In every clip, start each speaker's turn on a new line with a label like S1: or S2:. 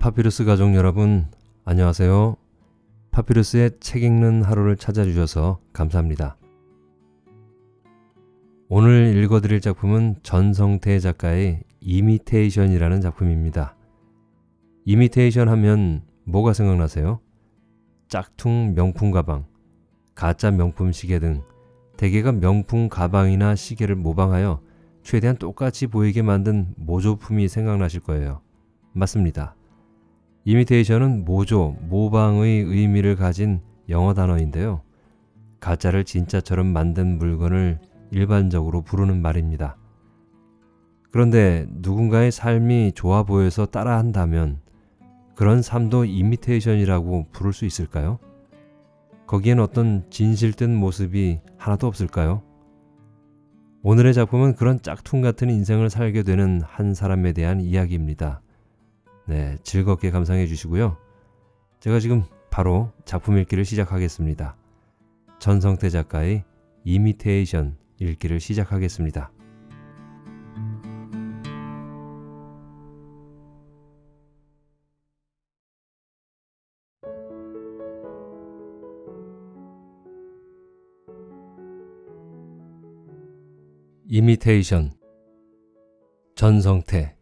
S1: 파피루스 가족 여러분, 안녕하세요. 파피루스의 책 읽는 하루를 찾아주셔서 감사합니다. 오늘 읽어드릴 작품은 전성태 작가의 이미테이션이라는 작품입니다. 이미테이션 하면 뭐가 생각나세요? 짝퉁 명품 가방, 가짜 명품 시계 등 대개가 명품 가방이나 시계를 모방하여 최대한 똑같이 보이게 만든 모조품이 생각나실 거예요. 맞습니다. 이미테이션은 모조, 모방의 의미를 가진 영어 단어인데요. 가짜를 진짜처럼 만든 물건을 일반적으로 부르는 말입니다. 그런데 누군가의 삶이 좋아 보여서 따라한다면 그런 삶도 이미테이션이라고 부를 수 있을까요? 거기엔 어떤 진실된 모습이 하나도 없을까요? 오늘의 작품은 그런 짝퉁 같은 인생을 살게 되는 한 사람에 대한 이야기입니다. 네, 즐겁게 감상해 주시고요. 제가 지금 바로 작품 읽기를 시작하겠습니다. 전성태 작가의 이미테이션 읽기를 시작하겠습니다. 이미테이션 전성태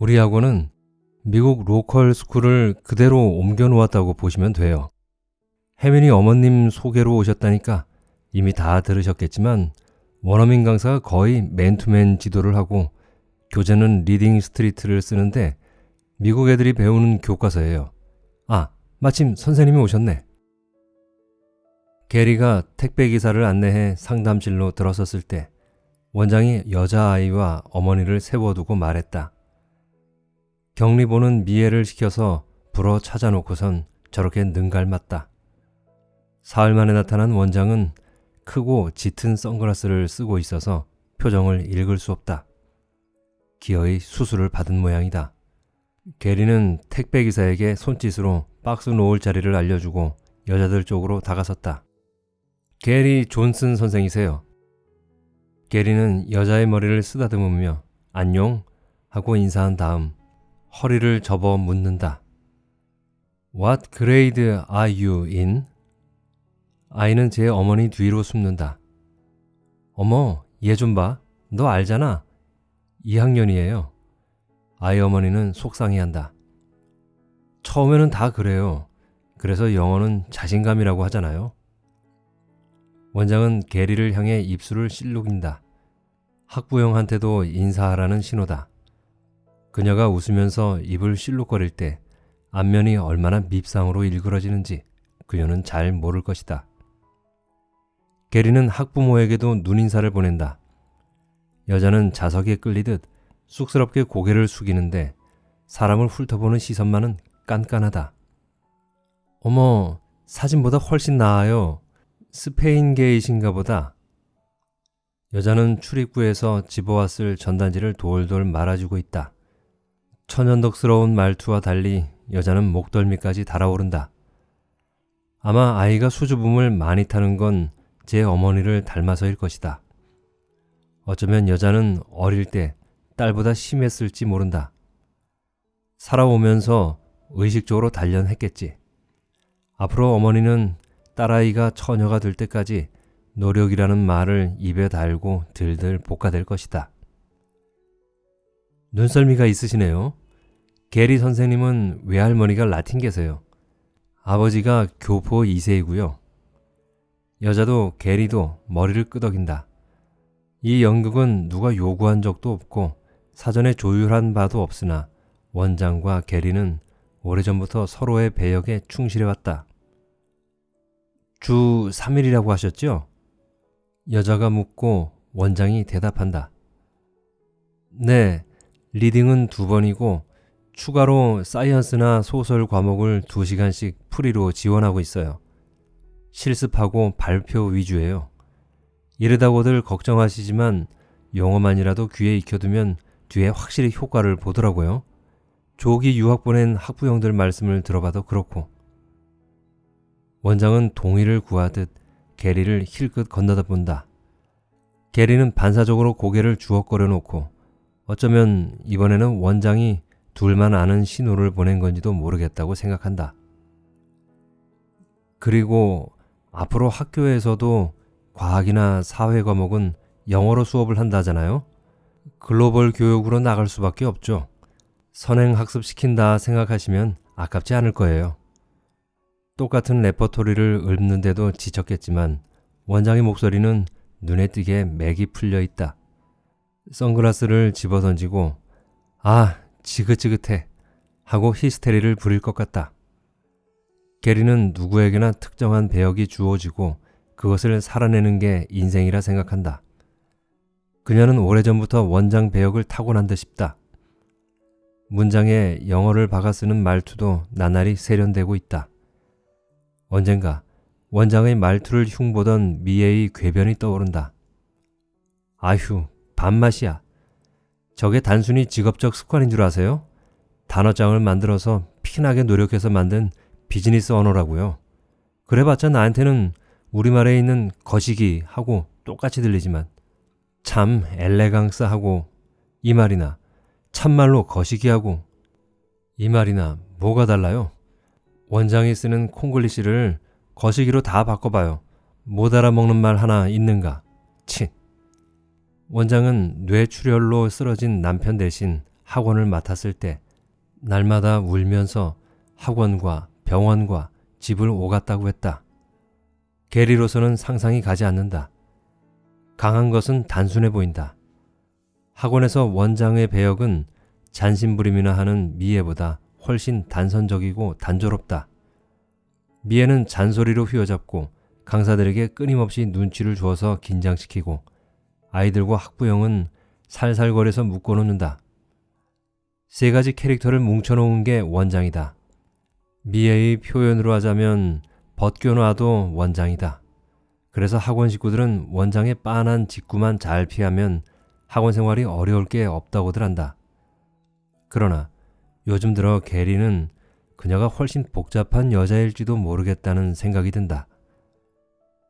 S1: 우리 학원은 미국 local school을 그대로 옮겨 놓았다고 보시면 돼요. 혜민이 어머님 소개로 오셨다니까 이미 다 들으셨겠지만 원어민 강사가 거의 맨투맨 지도를 하고 교재는 Reading Street를 쓰는데 미국 애들이 배우는 교과서예요. 아, 마침 선생님이 오셨네. 게리가 택배 기사를 안내해 상담실로 들어섰을 때 원장이 여자아이와 어머니를 세워두고 말했다. 격리보는 미애를 시켜서 불어 찾아놓고선 저렇게 능갈맞다. 사흘 만에 나타난 원장은 크고 짙은 선글라스를 쓰고 있어서 표정을 읽을 수 없다. 기어이 수술을 받은 모양이다. 게리는 택배기사에게 손짓으로 박스 놓을 자리를 알려주고 여자들 쪽으로 다가섰다. 게리 존슨 선생이세요. 게리는 여자의 머리를 쓰다듬으며 안녕 하고 인사한 다음 허리를 접어 묻는다. What grade are you in? 아이는 제 어머니 뒤로 숨는다. 어머, 얘 좀 봐. 너 알잖아. 2학년이에요. 아이 어머니는 속상해한다. 처음에는 다 그래요. 그래서 영어는 자신감이라고 하잖아요. 원장은 게리를 향해 입술을 실룩인다. 학부형한테도 인사하라는 신호다. 그녀가 웃으면서 입을 실룩거릴 때 안면이 얼마나 밉상으로 일그러지는지 그녀는 잘 모를 것이다. 게리는 학부모에게도 눈인사를 보낸다. 여자는 자석에 끌리듯 쑥스럽게 고개를 숙이는데 사람을 훑어보는 시선만은 깐깐하다. 어머, 사진보다 훨씬 나아요. 스페인계이신가 보다. 여자는 출입구에서 집어왔을 전단지를 돌돌 말아주고 있다. 천연덕스러운 말투와 달리 여자는 목덜미까지 달아오른다. 아마 아이가 수줍음을 많이 타는 건 제 어머니를 닮아서일 것이다. 어쩌면 여자는 어릴 때 딸보다 심했을지 모른다. 살아오면서 의식적으로 단련했겠지. 앞으로 어머니는 딸아이가 처녀가 될 때까지 노력이라는 말을 입에 달고 들들 볶아댈 것이다. 눈썰미가 있으시네요. 게리 선생님은 외할머니가 라틴계세요. 아버지가 교포 2세이고요. 여자도 게리도 머리를 끄덕인다. 이 연극은 누가 요구한 적도 없고 사전에 조율한 바도 없으나 원장과 게리는 오래전부터 서로의 배역에 충실해왔다. 주 3일이라고 하셨죠? 여자가 묻고 원장이 대답한다. 네, reading은 두 번이고 추가로 science나 social 과목을 두 시간씩 free로 지원하고 있어요. 실습하고 발표 위주예요. 이러다고들 걱정하시지만 영어만이라도 귀에 익혀두면 뒤에 확실히 효과를 보더라고요. 조기 유학 보낸 학부형들 말씀을 들어봐도 그렇고. 원장은 동의를 구하듯 게리를 힐끗 건너다 본다. 게리는 반사적으로 고개를 주걱거려 놓고 어쩌면 이번에는 원장이 둘만 아는 신호를 보낸 건지도 모르겠다고 생각한다. 그리고 앞으로 학교에서도 과학이나 사회 과목은 영어로 수업을 한다잖아요. 글로벌 교육으로 나갈 수밖에 없죠. 선행 학습시킨다 생각하시면 아깝지 않을 거예요. 똑같은 레퍼토리를 읊는데도 지쳤겠지만 원장의 목소리는 눈에 띄게 맥이 풀려 있다. 선글라스를 집어던지고 아 지긋지긋해 하고 히스테리를 부릴 것 같다. 게리는 누구에게나 특정한 배역이 주어지고 그것을 살아내는 게 인생이라 생각한다. 그녀는 오래전부터 원장 배역을 타고난 듯 싶다. 문장에 영어를 박아 쓰는 말투도 나날이 세련되고 있다. 언젠가 원장의 말투를 흉보던 미애의 궤변이 떠오른다. 아휴, 밥맛이야. 저게 단순히 직업적 습관인 줄 아세요? 단어장을 만들어서 피나게 노력해서 만든 비즈니스 언어라고요. 그래봤자 나한테는 우리말에 있는 거시기 하고 똑같이 들리지만 참 엘레강스 하고 이 말이나 참말로 거시기 하고 이 말이나 뭐가 달라요? 원장이 쓰는 콩글리시를 거시기로 다 바꿔봐요. 못 알아먹는 말 하나 있는가? 치. 원장은 뇌출혈로 쓰러진 남편 대신 학원을 맡았을 때 날마다 울면서 학원과 병원과 집을 오갔다고 했다. 게리로서는 상상이 가지 않는다. 강한 것은 단순해 보인다. 학원에서 원장의 배역은 잔심부림이나 하는 미애보다 훨씬 단선적이고 단조롭다. 미애는 잔소리로 휘어잡고 강사들에게 끊임없이 눈치를 주어서 긴장시키고 아이들과 학부형은 살살거려서 묶어놓는다. 세 가지 캐릭터를 뭉쳐놓은 게 원장이다. 미애의 표현으로 하자면 벗겨놔도 원장이다. 그래서 학원 식구들은 원장의 빤한 직구만 잘 피하면 학원 생활이 어려울 게 없다고들 한다. 그러나 요즘 들어 게리는 그녀가 훨씬 복잡한 여자일지도 모르겠다는 생각이 든다.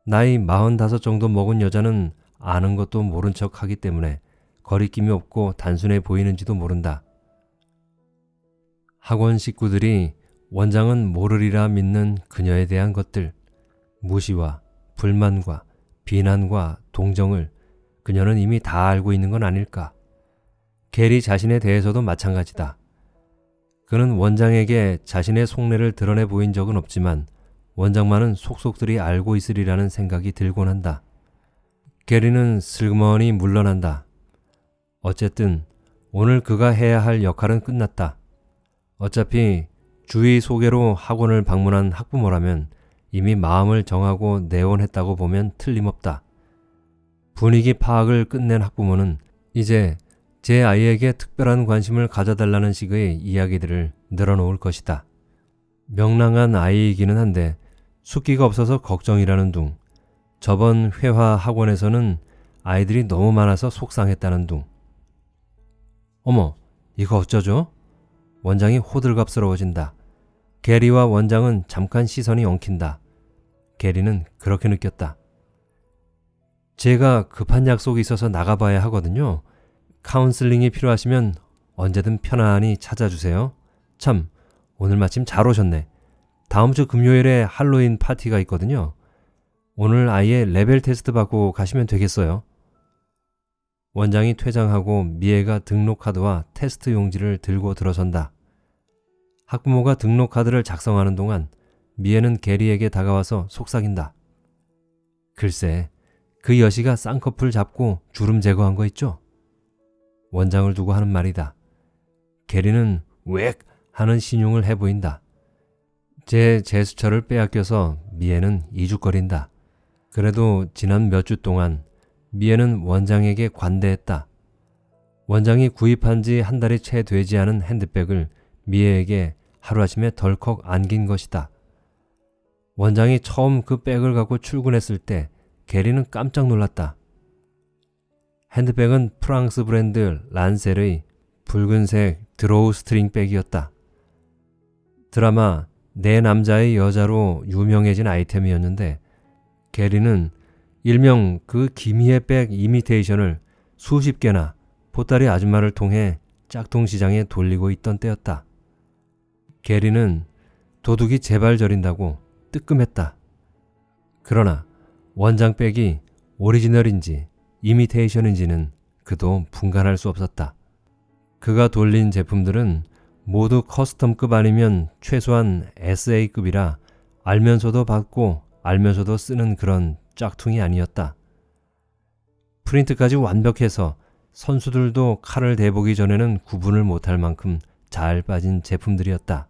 S1: 나이 45 정도 먹은 여자는 아는 것도 모른 척 하기 때문에 거리낌이 없고 단순해 보이는지도 모른다. 학원 식구들이 원장은 모르리라 믿는 그녀에 대한 것들, 무시와 불만과 비난과 동정을 그녀는 이미 다 알고 있는 건 아닐까. 게리 자신에 대해서도 마찬가지다. 그는 원장에게 자신의 속내를 드러내 보인 적은 없지만 원장만은 속속들이 알고 있으리라는 생각이 들곤 한다. 게리는 슬그머니 물러난다. 어쨌든 오늘 그가 해야 할 역할은 끝났다. 어차피 주의 소개로 학원을 방문한 학부모라면 이미 마음을 정하고 내원했다고 보면 틀림없다. 분위기 파악을 끝낸 학부모는 이제 제 아이에게 특별한 관심을 가져달라는 식의 이야기들을 늘어놓을 것이다. 명랑한 아이이기는 한데 숙기가 없어서 걱정이라는 둥. 저번 회화 학원에서는 아이들이 너무 많아서 속상했다는 둥. 어머, 이거 어쩌죠? 원장이 호들갑스러워진다. 게리와 원장은 잠깐 시선이 엉킨다. 게리는 그렇게 느꼈다. 제가 급한 약속이 있어서 나가봐야 하거든요. 카운슬링이 필요하시면 언제든 편안히 찾아주세요. 참, 오늘 마침 잘 오셨네. 다음 주 금요일에 할로윈 파티가 있거든요. 오늘 아예 레벨 테스트 받고 가시면 되겠어요. 원장이 퇴장하고 미애가 등록카드와 테스트 용지를 들고 들어선다. 학부모가 등록카드를 작성하는 동안 미애는 게리에게 다가와서 속삭인다. 글쎄, 그 여시가 쌍꺼풀 잡고 주름 제거한 거 있죠? 원장을 두고 하는 말이다. 게리는 웩 하는 신용을 해 보인다. 제 제스처를 빼앗겨서 미애는 이죽거린다. 그래도 지난 몇 주 동안 미애는 원장에게 관대했다. 원장이 구입한 지 한 달이 채 되지 않은 핸드백을 미애에게 하루아침에 덜컥 안긴 것이다. 원장이 처음 그 백을 갖고 출근했을 때 게리는 깜짝 놀랐다. 핸드백은 프랑스 브랜드 란셀의 붉은색 drawstring 백이었다. 드라마 내 남자의 여자로 유명해진 아이템이었는데 게리는 일명 그 김희애 백 이미테이션을 수십 개나 보따리 아줌마를 통해 짝퉁 시장에 돌리고 있던 때였다. 게리는 도둑이 제발 저린다고 뜨끔했다. 그러나 원장 백이 오리지널인지 이미테이션인지는 그도 분간할 수 없었다. 그가 돌린 제품들은 모두 custom급 아니면 최소한 SA급이라 알면서도 받고 알면서도 쓰는 그런 짝퉁이 아니었다. 프린트까지 완벽해서 선수들도 칼을 대보기 전에는 구분을 못할 만큼 잘 빠진 제품들이었다.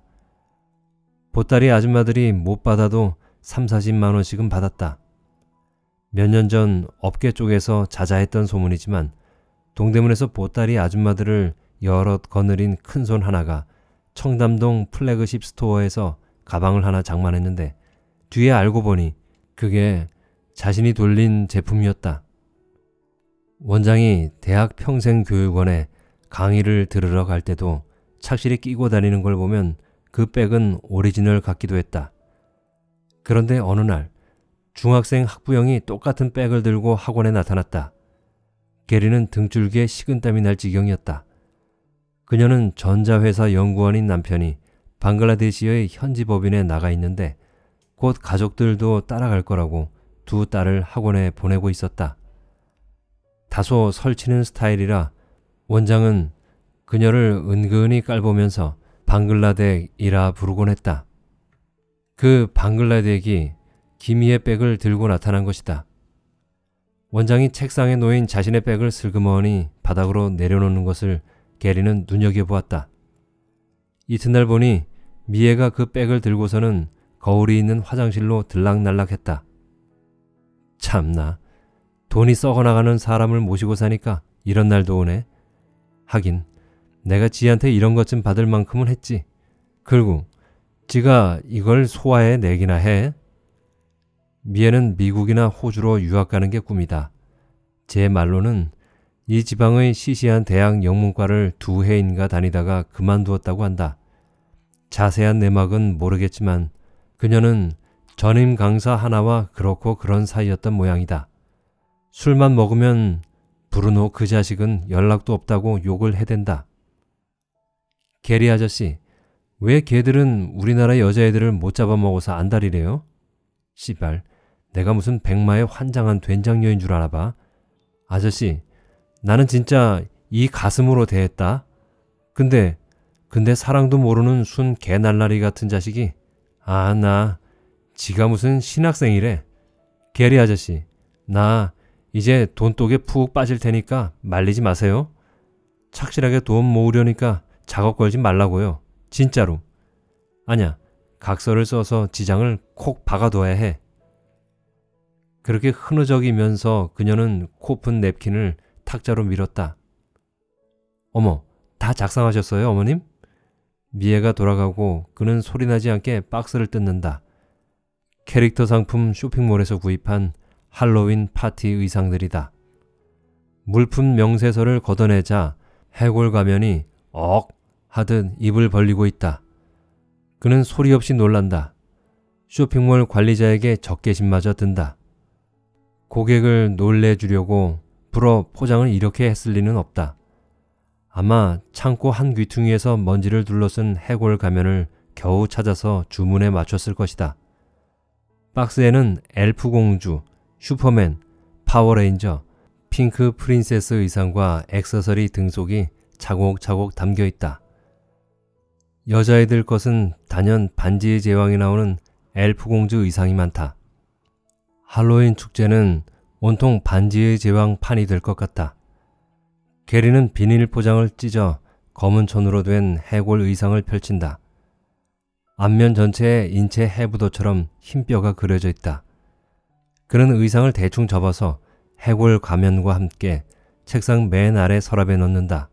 S1: 보따리 아줌마들이 못 받아도 3, 40만 원씩은 받았다. 몇 년 전 업계 쪽에서 자자했던 소문이지만 동대문에서 보따리 아줌마들을 여럿 거느린 큰 손 하나가 청담동 플래그십 스토어에서 가방을 하나 장만했는데 뒤에 알고 보니 그게 자신이 돌린 제품이었다. 원장이 대학 평생교육원에 강의를 들으러 갈 때도 착실히 끼고 다니는 걸 보면 그 백은 오리지널 같기도 했다. 그런데 어느 날 중학생 학부형이 똑같은 백을 들고 학원에 나타났다. 게리는 등줄기에 식은땀이 날 지경이었다. 그녀는 전자회사 연구원인 남편이 방글라데시의 현지 법인에 나가 있는데 곧 가족들도 따라갈 거라고 두 딸을 학원에 보내고 있었다. 다소 설치는 스타일이라 원장은 그녀를 은근히 깔보면서 방글라덱이라 부르곤 했다. 그 방글라덱이 기미의 백을 들고 나타난 것이다. 원장이 책상에 놓인 자신의 백을 슬그머니 바닥으로 내려놓는 것을 게리는 눈여겨보았다. 이튿날 보니 미애가 그 백을 들고서는 거울이 있는 화장실로 들락날락했다. 참나, 돈이 썩어나가는 사람을 모시고 사니까 이런 날도 오네. 하긴 내가 지한테 이런 것 좀 받을 만큼은 했지. 그리고 지가 이걸 소화해 내기나 해. 미애는 미국이나 호주로 유학 가는 게 꿈이다. 제 말로는 이 지방의 시시한 대학 영문과를 두 해인가 다니다가 그만두었다고 한다. 자세한 내막은 모르겠지만 그녀는 전임 강사 하나와 그렇고 그런 사이였던 모양이다. 술만 먹으면 브루노 그 자식은 연락도 없다고 욕을 해댄다. 게리 아저씨, 왜 걔들은 우리나라 여자애들을 못 잡아먹어서 안달이래요? 씨발, 내가 무슨 백마의 환장한 된장녀인 줄 아나 봐. 아저씨, 나는 진짜 이 가슴으로 대했다. 근데, 근데 사랑도 모르는 순 개날라리 같은 자식이, 아, 나, 지가 무슨 신학생이래. 게리 아저씨, 나 이제 돈독에 푹 빠질 테니까 말리지 마세요. 착실하게 돈 모으려니까 작업 걸지 말라고요. 진짜로. 아냐, 각서를 써서 지장을 콕 박아둬야 해. 그렇게 흐느적이면서 그녀는 코푼 냅킨을 탁자로 밀었다. 어머, 다 작성하셨어요, 어머님? 미애가 돌아가고 그는 소리나지 않게 박스를 뜯는다. 캐릭터 상품 쇼핑몰에서 구입한 할로윈 파티 의상들이다. 물품 명세서를 걷어내자 해골 가면이 억 하듯 입을 벌리고 있다. 그는 소리 없이 놀란다. 쇼핑몰 관리자에게 적개심마저 든다. 고객을 놀래주려고 불어 포장을 이렇게 했을 리는 없다. 아마 창고 한 귀퉁이에서 먼지를 둘러쓴 해골 가면을 겨우 찾아서 주문에 맞췄을 것이다. 박스에는 엘프 공주, 슈퍼맨, 파워레인저, Pink Princess 의상과 액세서리 등속이 차곡차곡 담겨 있다. 여자애들 것은 단연 반지의 제왕이 나오는 엘프 공주 의상이 많다. 할로윈 축제는 온통 반지의 제왕 판이 될 것 같다. 게리는 비닐 포장을 찢어 검은 천으로 된 해골 의상을 펼친다. 앞면 전체에 인체 해부도처럼 흰 뼈가 그려져 있다. 그는 의상을 대충 접어서 해골 가면과 함께 책상 맨 아래 서랍에 넣는다.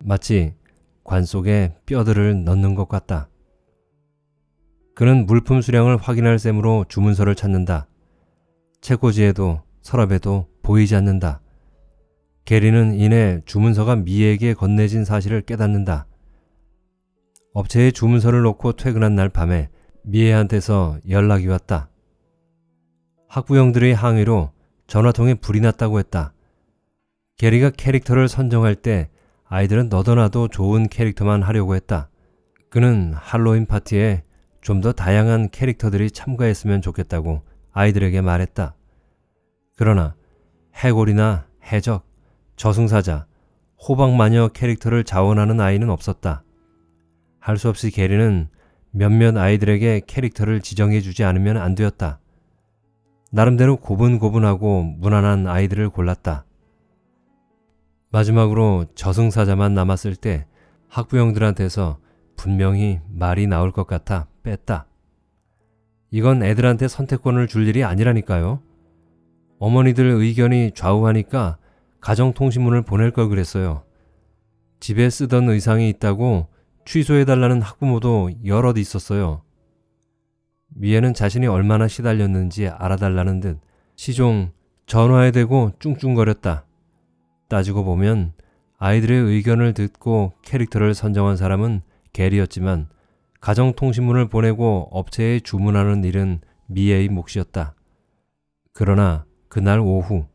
S1: 마치 관 속에 뼈들을 넣는 것 같다. 그는 물품 수량을 확인할 셈으로 주문서를 찾는다. 책꽂이에도 서랍에도 보이지 않는다. 게리는 이내 주문서가 미에게 건네진 사실을 깨닫는다. 업체에 주문서를 놓고 퇴근한 날 밤에 미애한테서 연락이 왔다. 학부형들의 항의로 전화통에 불이 났다고 했다. 게리가 캐릭터를 선정할 때 아이들은 너도나도 좋은 캐릭터만 하려고 했다. 그는 할로윈 파티에 좀 더 다양한 캐릭터들이 참가했으면 좋겠다고 아이들에게 말했다. 그러나 해골이나 해적, 저승사자, 호박마녀 캐릭터를 자원하는 아이는 없었다. 할 수 없이 게리는 몇몇 아이들에게 캐릭터를 지정해 주지 않으면 안 되었다. 나름대로 고분고분하고 무난한 아이들을 골랐다. 마지막으로 저승사자만 남았을 때 학부형들한테서 분명히 말이 나올 것 같아 뺐다. 이건 애들한테 선택권을 줄 일이 아니라니까요. 어머니들 의견이 좌우하니까 가정통신문을 보낼 걸 그랬어요. 집에 쓰던 의상이 있다고 취소해달라는 학부모도 여럿 있었어요. 미애는 자신이 얼마나 시달렸는지 알아달라는 듯 시종 전화에 대고 쭝쭝거렸다. 따지고 보면 아이들의 의견을 듣고 캐릭터를 선정한 사람은 게리였지만 가정통신문을 보내고 업체에 주문하는 일은 미애의 몫이었다. 그러나 그날 오후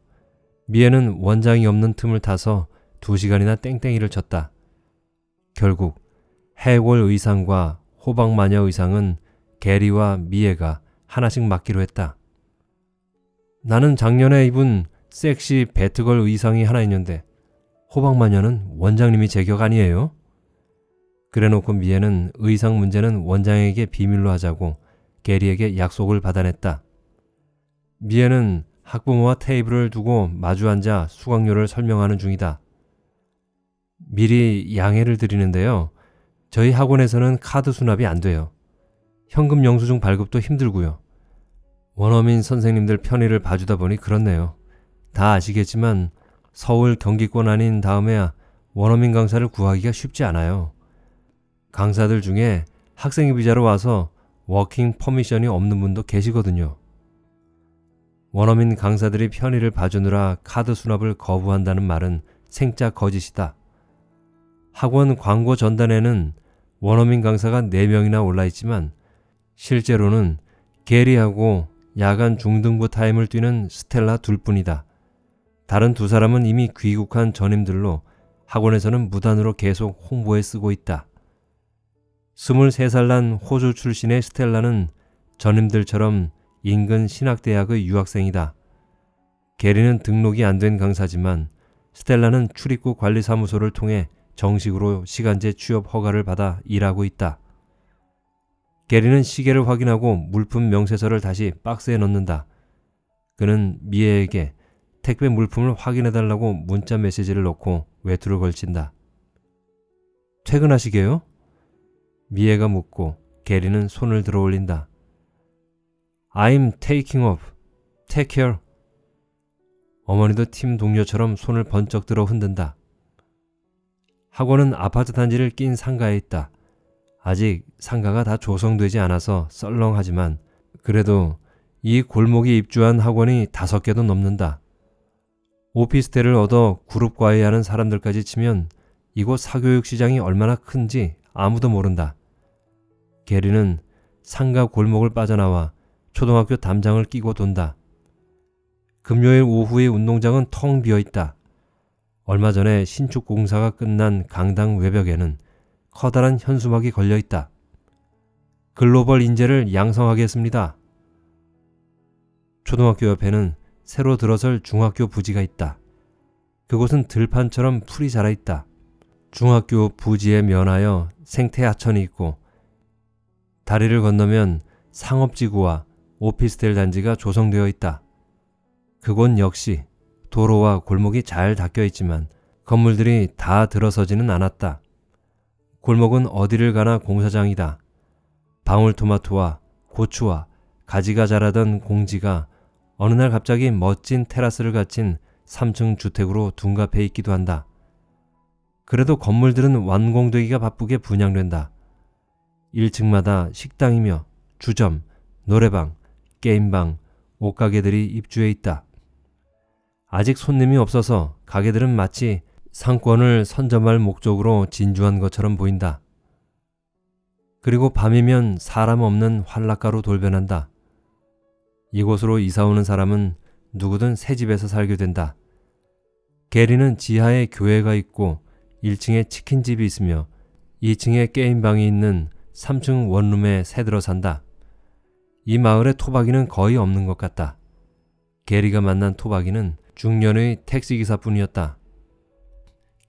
S1: 미애는 원장이 없는 틈을 타서 두 시간이나 땡땡이를 쳤다. 결국 해골 의상과 호박마녀 의상은 게리와 미애가 하나씩 맡기로 했다. 나는 작년에 입은 섹시 배트걸 의상이 하나 있는데 호박마녀는 원장님이 제격 아니에요? 그래놓고 미애는 의상 문제는 원장에게 비밀로 하자고 게리에게 약속을 받아냈다. 미애는 학부모와 테이블을 두고 마주 앉아 수강료를 설명하는 중이다. 미리 양해를 드리는데요. 저희 학원에서는 카드 수납이 안 돼요. 현금 영수증 발급도 힘들고요. 원어민 선생님들 편의를 봐주다 보니 그렇네요. 다 아시겠지만 서울 경기권 아닌 다음에야 원어민 강사를 구하기가 쉽지 않아요. 강사들 중에 학생 비자로 와서 working permission이 없는 분도 계시거든요. 원어민 강사들이 편의를 봐주느라 카드 수납을 거부한다는 말은 생짜 거짓이다. 학원 광고 전단에는 원어민 강사가 4명이나 올라있지만 실제로는 게리하고 야간 중등부 타임을 뛰는 스텔라 둘뿐이다. 다른 두 사람은 이미 귀국한 전임들로 학원에서는 무단으로 계속 홍보에 쓰고 있다. 23살 난 호주 출신의 스텔라는 전임들처럼 인근 신학대학의 유학생이다. 게리는 등록이 안 된 강사지만 스텔라는 출입국 관리사무소를 통해 정식으로 시간제 취업 허가를 받아 일하고 있다. 게리는 시계를 확인하고 물품 명세서를 다시 박스에 넣는다. 그는 미애에게 택배 물품을 확인해달라고 문자 메시지를 넣고 외투를 걸친다. 퇴근하시게요? 미애가 묻고 게리는 손을 들어 올린다. I'm taking off. Take care. 어머니도 팀 동료처럼 손을 번쩍 들어 흔든다. 학원은 아파트 단지를 낀 상가에 있다. 아직 상가가 다 조성되지 않아서 썰렁하지만 그래도 이 골목에 입주한 학원이 다섯 개도 넘는다. 오피스텔을 얻어 그룹 과외하는 사람들까지 치면 이곳 사교육 시장이 얼마나 큰지 아무도 모른다. 게리는 상가 골목을 빠져나와 초등학교 담장을 끼고 돈다. 금요일 오후의 운동장은 텅 비어 있다. 얼마 전에 신축 공사가 끝난 강당 외벽에는 커다란 현수막이 걸려 있다. 글로벌 인재를 양성하겠습니다. 초등학교 옆에는 새로 들어설 중학교 부지가 있다. 그곳은 들판처럼 풀이 자라 있다. 중학교 부지에 면하여 생태 하천이 있고 다리를 건너면 상업지구와 오피스텔 단지가 조성되어 있다. 그곳 역시 도로와 골목이 잘 닦여 있지만 건물들이 다 들어서지는 않았다. 골목은 어디를 가나 공사장이다. 방울토마토와 고추와 가지가 자라던 공지가 어느 날 갑자기 멋진 테라스를 갖춘 3층 주택으로 둔갑해 있기도 한다. 그래도 건물들은 완공되기가 바쁘게 분양된다. 1층마다 식당이며 주점, 노래방, 게임방, 옷가게들이 입주해 있다. 아직 손님이 없어서 가게들은 마치 상권을 선점할 목적으로 진주한 것처럼 보인다. 그리고 밤이면 사람 없는 환락가로 돌변한다. 이곳으로 이사 오는 사람은 누구든 새 집에서 살게 된다. 게리는 지하에 교회가 있고 1층에 치킨집이 있으며 2층에 게임방이 있는 3층 원룸에 새들어 산다. 이 마을에 토박이는 거의 없는 것 같다. 게리가 만난 토박이는 중년의 택시기사뿐이었다.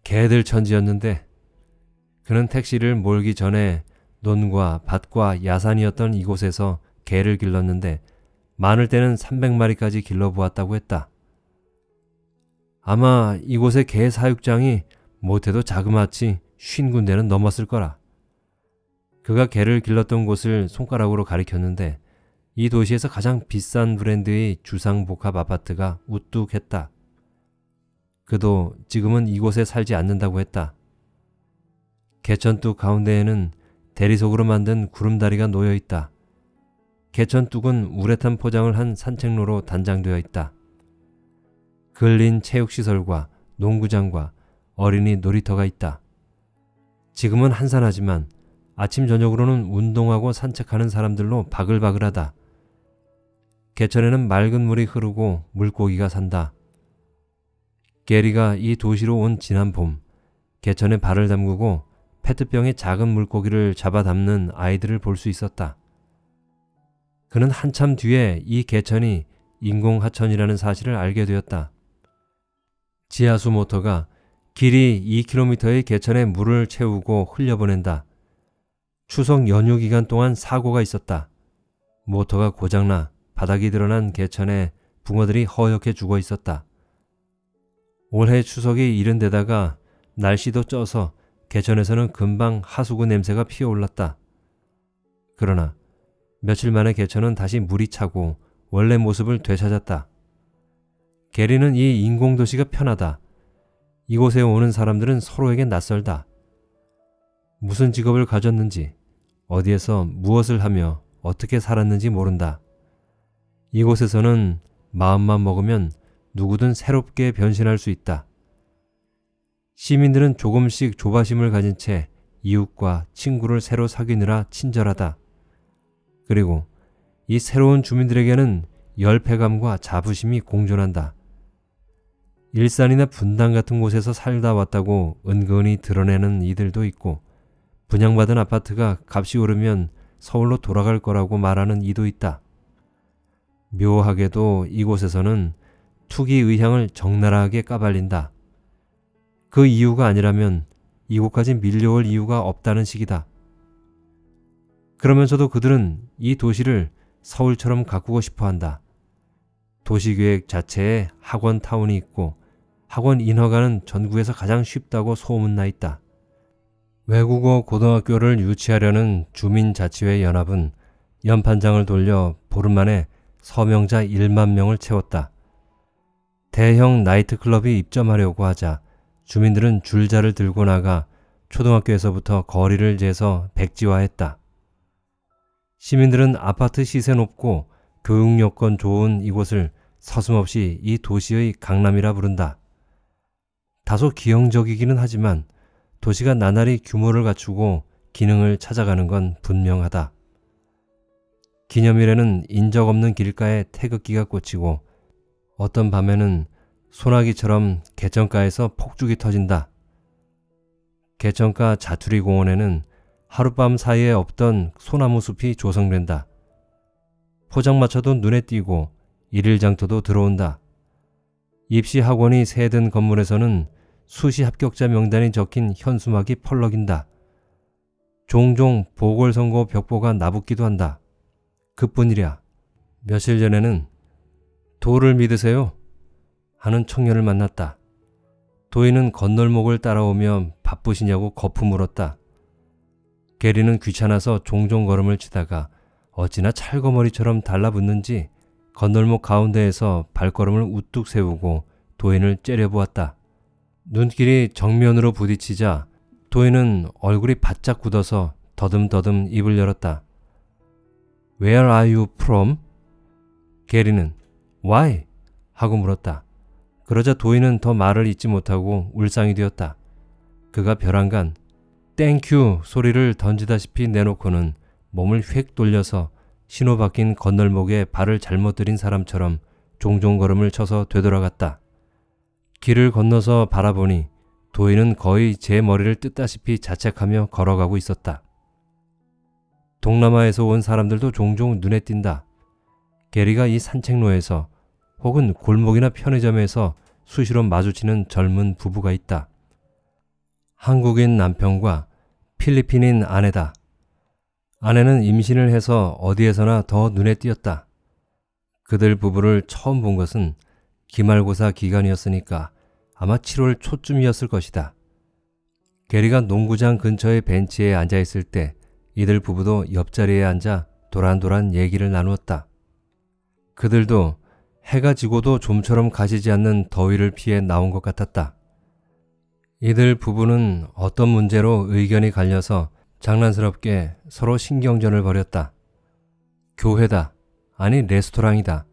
S1: 개들 천지였는데 그는 택시를 몰기 전에 논과 밭과 야산이었던 이곳에서 개를 길렀는데 많을 때는 300마리까지 길러보았다고 했다. 아마 이곳의 개 사육장이 못해도 자그마치 쉰 군데는 넘었을 거라. 그가 개를 길렀던 곳을 손가락으로 가리켰는데 이 도시에서 가장 비싼 브랜드의 주상복합 아파트가 우뚝했다. 그도 지금은 이곳에 살지 않는다고 했다. 개천뚝 가운데에는 대리석으로 만든 구름다리가 놓여 있다. 개천뚝은 우레탄 포장을 한 산책로로 단장되어 있다. 근린 체육시설과 농구장과 어린이 놀이터가 있다. 지금은 한산하지만 아침 저녁으로는 운동하고 산책하는 사람들로 바글바글하다. 개천에는 맑은 물이 흐르고 물고기가 산다. 게리가 이 도시로 온 지난 봄, 개천에 발을 담그고 페트병에 작은 물고기를 잡아 담는 아이들을 볼 수 있었다. 그는 한참 뒤에 이 개천이 인공하천이라는 사실을 알게 되었다. 지하수 모터가 길이 2km의 개천에 물을 채우고 흘려보낸다. 추석 연휴 기간 동안 사고가 있었다. 모터가 고장나 바닥이 드러난 개천에 붕어들이 허옇게 죽어 있었다. 올해 추석이 이른 데다가 날씨도 쪄서 개천에서는 금방 하수구 냄새가 피어올랐다. 그러나 며칠 만에 개천은 다시 물이 차고 원래 모습을 되찾았다. 게리는 이 인공도시가 편하다. 이곳에 오는 사람들은 서로에게 낯설다. 무슨 직업을 가졌는지, 어디에서 무엇을 하며 어떻게 살았는지 모른다. 이곳에서는 마음만 먹으면 누구든 새롭게 변신할 수 있다. 시민들은 조금씩 조바심을 가진 채 이웃과 친구를 새로 사귀느라 친절하다. 그리고 이 새로운 주민들에게는 열패감과 자부심이 공존한다. 일산이나 분당 같은 곳에서 살다 왔다고 은근히 드러내는 이들도 있고 분양받은 아파트가 값이 오르면 서울로 돌아갈 거라고 말하는 이도 있다. 묘하게도 이곳에서는 투기 의향을 적나라하게 까발린다. 그 이유가 아니라면 이곳까지 밀려올 이유가 없다는 식이다. 그러면서도 그들은 이 도시를 서울처럼 가꾸고 싶어 한다. 도시계획 자체에 학원 타운이 있고 학원 인허가는 전국에서 가장 쉽다고 소문나 있다. 외국어 고등학교를 유치하려는 주민자치회 연합은 연판장을 돌려 보름 만에 서명자 1만 명을 채웠다. 대형 나이트클럽이 입점하려고 하자 주민들은 줄자를 들고 나가 초등학교에서부터 거리를 재서 백지화했다. 시민들은 아파트 시세 높고 교육 여건 좋은 이곳을 서슴없이 이 도시의 강남이라 부른다. 다소 기형적이기는 하지만 도시가 나날이 규모를 갖추고 기능을 찾아가는 건 분명하다. 기념일에는 인적 없는 길가에 태극기가 꽂히고 어떤 밤에는 소나기처럼 개천가에서 폭죽이 터진다. 개천가 자투리 공원에는 하룻밤 사이에 없던 소나무 숲이 조성된다. 포장마차도 눈에 띄고 일일장터도 들어온다. 입시 학원이 새든 건물에서는 수시 합격자 명단이 적힌 현수막이 펄럭인다. 종종 보궐선거 벽보가 나붙기도 한다. 그뿐이랴. 며칠 전에는 도를 믿으세요? 하는 청년을 만났다. 도인은 건널목을 따라오며 바쁘시냐고 거푸 물었다. 게리는 귀찮아서 종종 걸음을 치다가 어찌나 찰거머리처럼 달라붙는지 건널목 가운데에서 발걸음을 우뚝 세우고 도인을 째려보았다. 눈길이 정면으로 부딪히자 도인은 얼굴이 바짝 굳어서 더듬더듬 입을 열었다. Where are you from? 게리는 Why? 하고 물었다. 그러자 도인은 더 말을 잇지 못하고 울상이 되었다. 그가 별안간 thank you 소리를 던지다시피 내놓고는 몸을 휙 돌려서 신호 바뀐 건널목에 발을 잘못 들인 사람처럼 종종 걸음을 쳐서 되돌아갔다. 길을 건너서 바라보니 도희는 거의 제 머리를 뜯다시피 자책하며 걸어가고 있었다. 동남아에서 온 사람들도 종종 눈에 띈다. 게리가 이 산책로에서 혹은 골목이나 편의점에서 수시로 마주치는 젊은 부부가 있다. 한국인 남편과 필리핀인 아내다. 아내는 임신을 해서 어디에서나 더 눈에 띄었다. 그들 부부를 처음 본 것은 기말고사 기간이었으니까 아마 7월 초쯤이었을 것이다. 게리가 농구장 근처의 벤치에 앉아 있을 때 이들 부부도 옆자리에 앉아 도란도란 얘기를 나누었다. 그들도 해가 지고도 좀처럼 가시지 않는 더위를 피해 나온 것 같았다. 이들 부부는 어떤 문제로 의견이 갈려서 장난스럽게 서로 신경전을 벌였다. 교회다. 아니 레스토랑이다.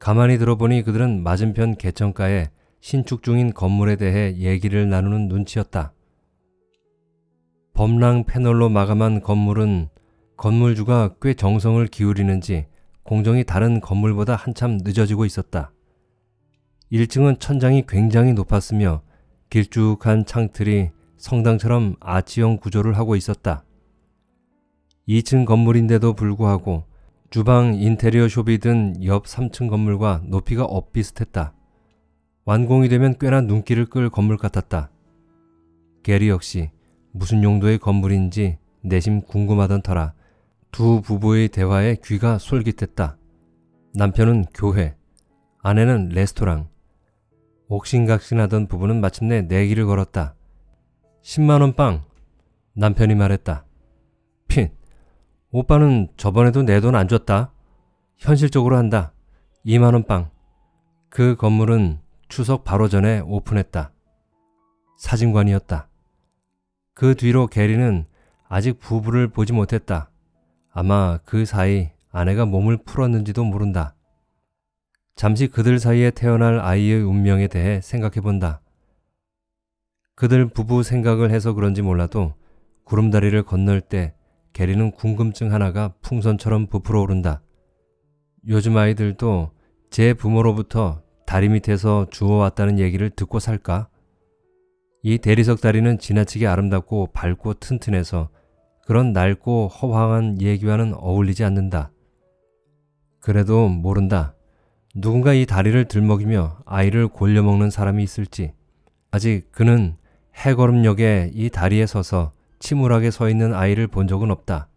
S1: 가만히 들어보니 그들은 맞은편 개천가에 신축 중인 건물에 대해 얘기를 나누는 눈치였다. 범랑 패널로 마감한 건물은 건물주가 꽤 정성을 기울이는지 공정이 다른 건물보다 한참 늦어지고 있었다. 1층은 천장이 굉장히 높았으며 길쭉한 창틀이 성당처럼 아치형 구조를 하고 있었다. 2층 건물인데도 불구하고 주방 인테리어 숍이 든 옆 3층 건물과 높이가 엇비슷했다. 완공이 되면 꽤나 눈길을 끌 건물 같았다. 게리 역시 무슨 용도의 건물인지 내심 궁금하던 터라 두 부부의 대화에 귀가 솔깃했다. 남편은 교회, 아내는 레스토랑. 옥신각신하던 부부는 마침내 내기를 걸었다. 10만원 빵. 남편이 말했다. 핀, 오빠는 저번에도 내 돈 안 줬다. 현실적으로 한다. 2만원 빵. 그 건물은 추석 바로 전에 오픈했다. 사진관이었다. 그 뒤로 게리는 아직 부부를 보지 못했다. 아마 그 사이 아내가 몸을 풀었는지도 모른다. 잠시 그들 사이에 태어날 아이의 운명에 대해 생각해 본다. 그들 부부 생각을 해서 그런지 몰라도 구름다리를 건널 때 게리는 궁금증 하나가 풍선처럼 부풀어 오른다. 요즘 아이들도 제 부모로부터 다리 밑에서 주워왔다는 얘기를 듣고 살까? 이 대리석 다리는 지나치게 아름답고 밝고 튼튼해서 그런 낡고 허황한 얘기와는 어울리지 않는다. 그래도 모른다. 누군가 이 다리를 들먹이며 아이를 골려먹는 사람이 있을지. 아직 그는 해걸음역에 이 다리에 서서 침울하게 서 있는 아이를 본 적은 없다.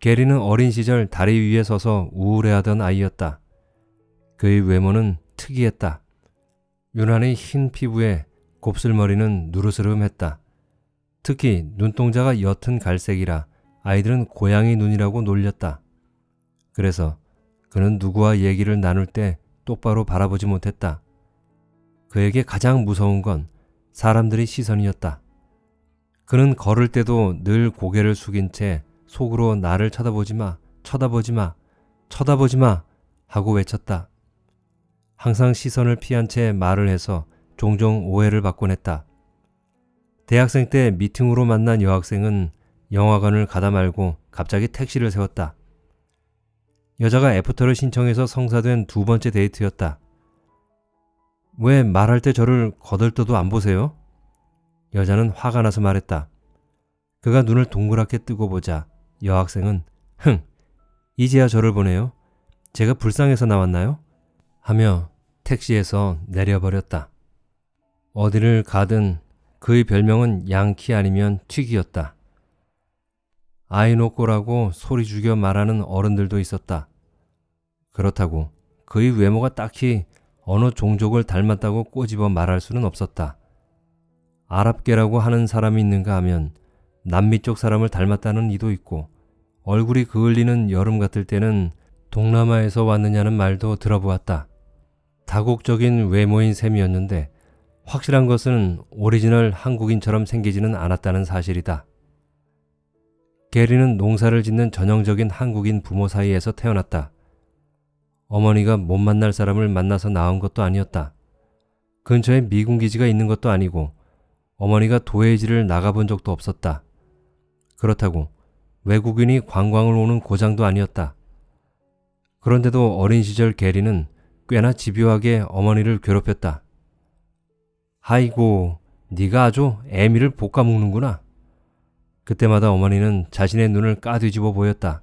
S1: 게리는 어린 시절 다리 위에 서서 우울해하던 아이였다. 그의 외모는 특이했다. 유난히 흰 피부에 곱슬머리는 누르스름했다. 특히 눈동자가 옅은 갈색이라 아이들은 고양이 눈이라고 놀렸다. 그래서 그는 누구와 얘기를 나눌 때 똑바로 바라보지 못했다. 그에게 가장 무서운 건 사람들의 시선이었다. 그는 걸을 때도 늘 고개를 숙인 채 속으로 나를 쳐다보지 마, 쳐다보지 마, 쳐다보지 마 하고 외쳤다. 항상 시선을 피한 채 말을 해서 종종 오해를 받곤 했다. 대학생 때 미팅으로 만난 여학생은 영화관을 가다 말고 갑자기 택시를 세웠다. 여자가 애프터를 신청해서 성사된 두 번째 데이트였다. 왜 말할 때 저를 거들떠도 안 보세요? 여자는 화가 나서 말했다. 그가 눈을 동그랗게 뜨고 보자 여학생은 흥, 이제야 저를 보네요. 제가 불쌍해서 나왔나요? 하며 택시에서 내려버렸다. 어디를 가든 그의 별명은 양키 아니면 튀기였다. 아이노꼬라고 소리 죽여 말하는 어른들도 있었다. 그렇다고 그의 외모가 딱히 어느 종족을 닮았다고 꼬집어 말할 수는 없었다. 아랍계라고 하는 사람이 있는가 하면 남미 쪽 사람을 닮았다는 이도 있고 얼굴이 그을리는 여름 같을 때는 동남아에서 왔느냐는 말도 들어보았다. 다국적인 외모인 셈이었는데 확실한 것은 오리지널 한국인처럼 생기지는 않았다는 사실이다. 게리는 농사를 짓는 전형적인 한국인 부모 사이에서 태어났다. 어머니가 못 만날 사람을 만나서 낳은 것도 아니었다. 근처에 미군 기지가 있는 것도 아니고 어머니가 도해지를 나가본 적도 없었다. 그렇다고 외국인이 관광을 오는 고장도 아니었다. 그런데도 어린 시절 게리는 꽤나 집요하게 어머니를 괴롭혔다. 아이고, 네가 아주 애미를 볶아 먹는구나. 그때마다 어머니는 자신의 눈을 까뒤집어 보였다.